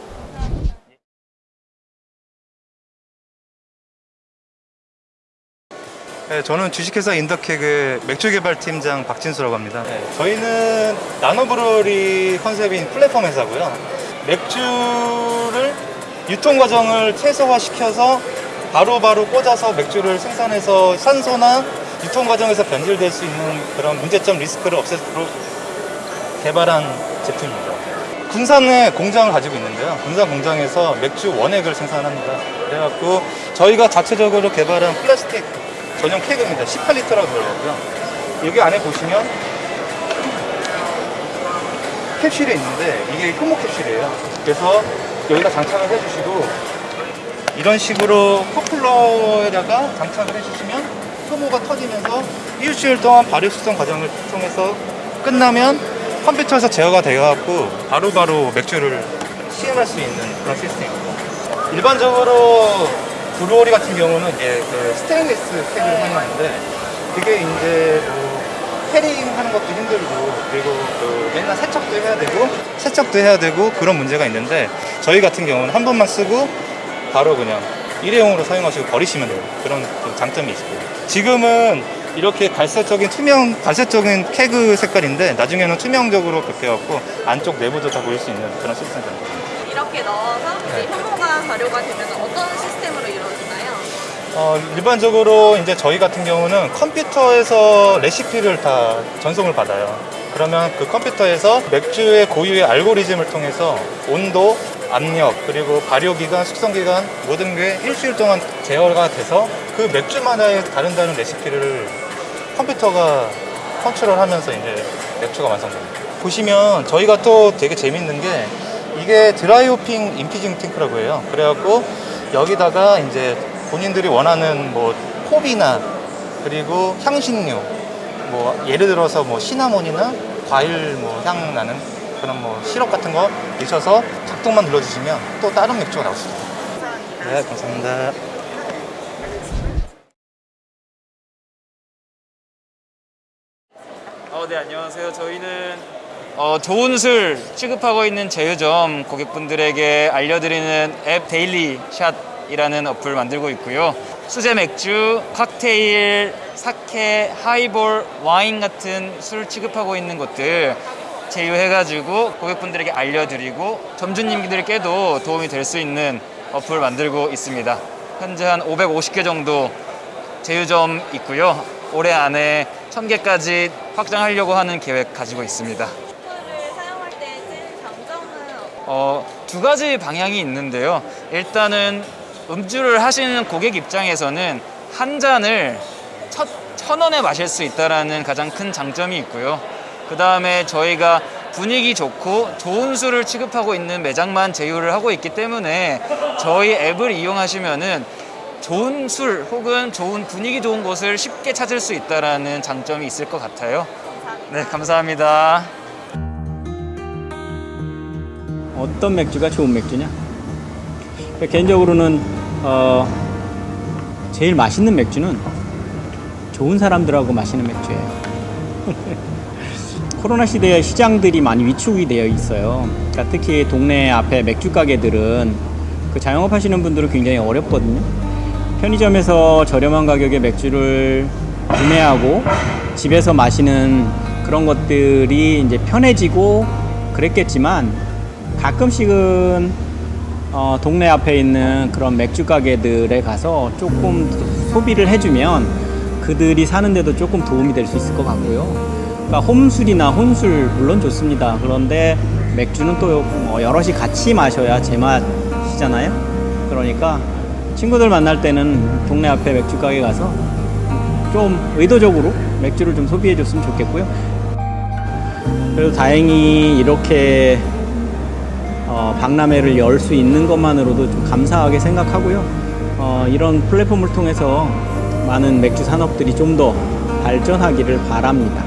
S36: 네, 저는 주식회사 인더케그 맥주 개발팀장 박진수라고 합니다. 저희는 nano brewery concept인 플랫폼 회사고요. 맥주를 유통 과정을 최소화시켜서 바로 바로 꽂아서 맥주를 생산해서 산소나 유통 과정에서 변질될 수 있는 그런 문제점 리스크를 없애도록 개발한 제품입니다. 군산에 공장을 가지고 있는데요. 군산 공장에서 맥주 원액을 생산합니다. 그래갖고 저희가 자체적으로 개발한 플라스틱 전용 케이크입니다. 18리터라고 들어가고요. 여기 안에 보시면 캡슐이 있는데 이게 효모 캡슐이에요. 그래서 여기다 장착을 해주시고 이런 식으로 coupler에다가 장착을 해주시면 효모가 터지면서 일주일 동안 발효 숙성 과정을 통해서 끝나면 컴퓨터에서 제어가 되어갖고 바로바로 맥주를 시음할 수 있는 그런 시스템입니다. 일반적으로 brewery 같은 경우는 이제 그 스테인리스 keg을 사용하는데 그게 이제 뭐 캐링 하는 것도 힘들고 그리고 그 맨날 세척도 해야 되고 세척도 해야 되고 그런 문제가 있는데 저희 같은 경우는 한 번만 쓰고 바로 그냥 일회용으로 사용하시고 버리시면 돼요. 그런 그 장점이 있고요. 지금은 이렇게 갈색적인 투명 갈색적인 케그 색깔인데 나중에는 투명적으로 바뀌어갖고 안쪽 내부도 다 보일 수 있는 그런 시스템이 됩니다.
S5: 이렇게 넣어서 이제 효모가 발효가 되면 어떤 시스템으로 이루어지나요?
S36: 어, 일반적으로 이제 저희 같은 경우는 컴퓨터에서 레시피를 다 전송을 받아요. 그러면 그 컴퓨터에서 맥주의 고유의 알고리즘을 통해서 온도, 압력, 그리고 발효기간, 숙성기간 모든 게 일주일 동안 제어가 돼서 그 맥주마다의 다른 다른 레시피를 컴퓨터가 컨트롤하면서 이제 맥주가 완성됩니다. 보시면 저희가 또 되게 재밌는 게 이게 드라이호핑 인피징 탱크라고 해요. 그래갖고 여기다가 이제 본인들이 원하는 뭐 홉이나 그리고 향신료 뭐 예를 들어서 뭐 시나몬이나 과일 뭐 향 나는 그런 뭐 시럽 같은 거 넣으셔서 작동만 눌러주시면 또 다른 맥주가 나올 수 있어요. 네, 감사합니다.
S37: 어, 네, 안녕하세요. 저희는 어, 좋은 술 취급하고 있는 제휴점 고객분들에게 알려드리는 앱 데일리 샷이라는 어플 만들고 있고요. 수제 맥주, 칵테일, 사케, 하이볼, 와인 같은 술 취급하고 있는 곳들 제휴해가지고 고객분들에게 알려드리고 점주님들께도 도움이 될 수 있는 어플 만들고 있습니다. 현재 한 550개 정도 제휴점 있고요. 올해 안에 1000개까지 확장하려고 하는 계획 가지고 있습니다. 어, 두 가지 방향이 있는데요. 일단은 음주를 하시는 고객 입장에서는 한 잔을 첫, 천 원에 마실 수 있다는 가장 큰 장점이 있고요. 그 다음에 저희가 분위기 좋고 좋은 술을 취급하고 있는 매장만 제휴를 하고 있기 때문에 저희 앱을 이용하시면은 좋은 술 혹은 좋은 분위기 좋은 곳을 쉽게 찾을 수 있다는 장점이 있을 것 같아요. 네, 감사합니다.
S2: 어떤 맥주가 좋은 맥주냐? 개인적으로는 어, 제일 맛있는 맥주는 좋은 사람들하고 마시는 맥주예요. <laughs> 코로나 시대에 시장들이 많이 위축이 되어 있어요. 그러니까 특히 동네 앞에 맥주 가게들은 그 자영업 하시는 분들은 굉장히 어렵거든요. 편의점에서 저렴한 가격에 맥주를 구매하고 집에서 마시는 그런 것들이 이제 편해지고 그랬겠지만 가끔씩은 어, 동네 앞에 있는 그런 맥주 가게들에 가서 조금 소비를 해주면 그들이 사는데도 조금 도움이 될 수 있을 것 같고요. 그러니까 홈술이나 혼술 물론 좋습니다. 그런데 맥주는 또뭐 여럿이 같이 마셔야 제맛이잖아요. 그러니까 친구들 만날 때는 동네 앞에 맥주 가게 가서 좀 의도적으로 맥주를 좀 소비해 줬으면 좋겠고요. 그래도 다행히 이렇게 어, 박람회를 열 수 있는 것만으로도 좀 감사하게 생각하고요. 어, 이런 플랫폼을 통해서 많은 맥주 산업들이 좀 더 발전하기를 바랍니다.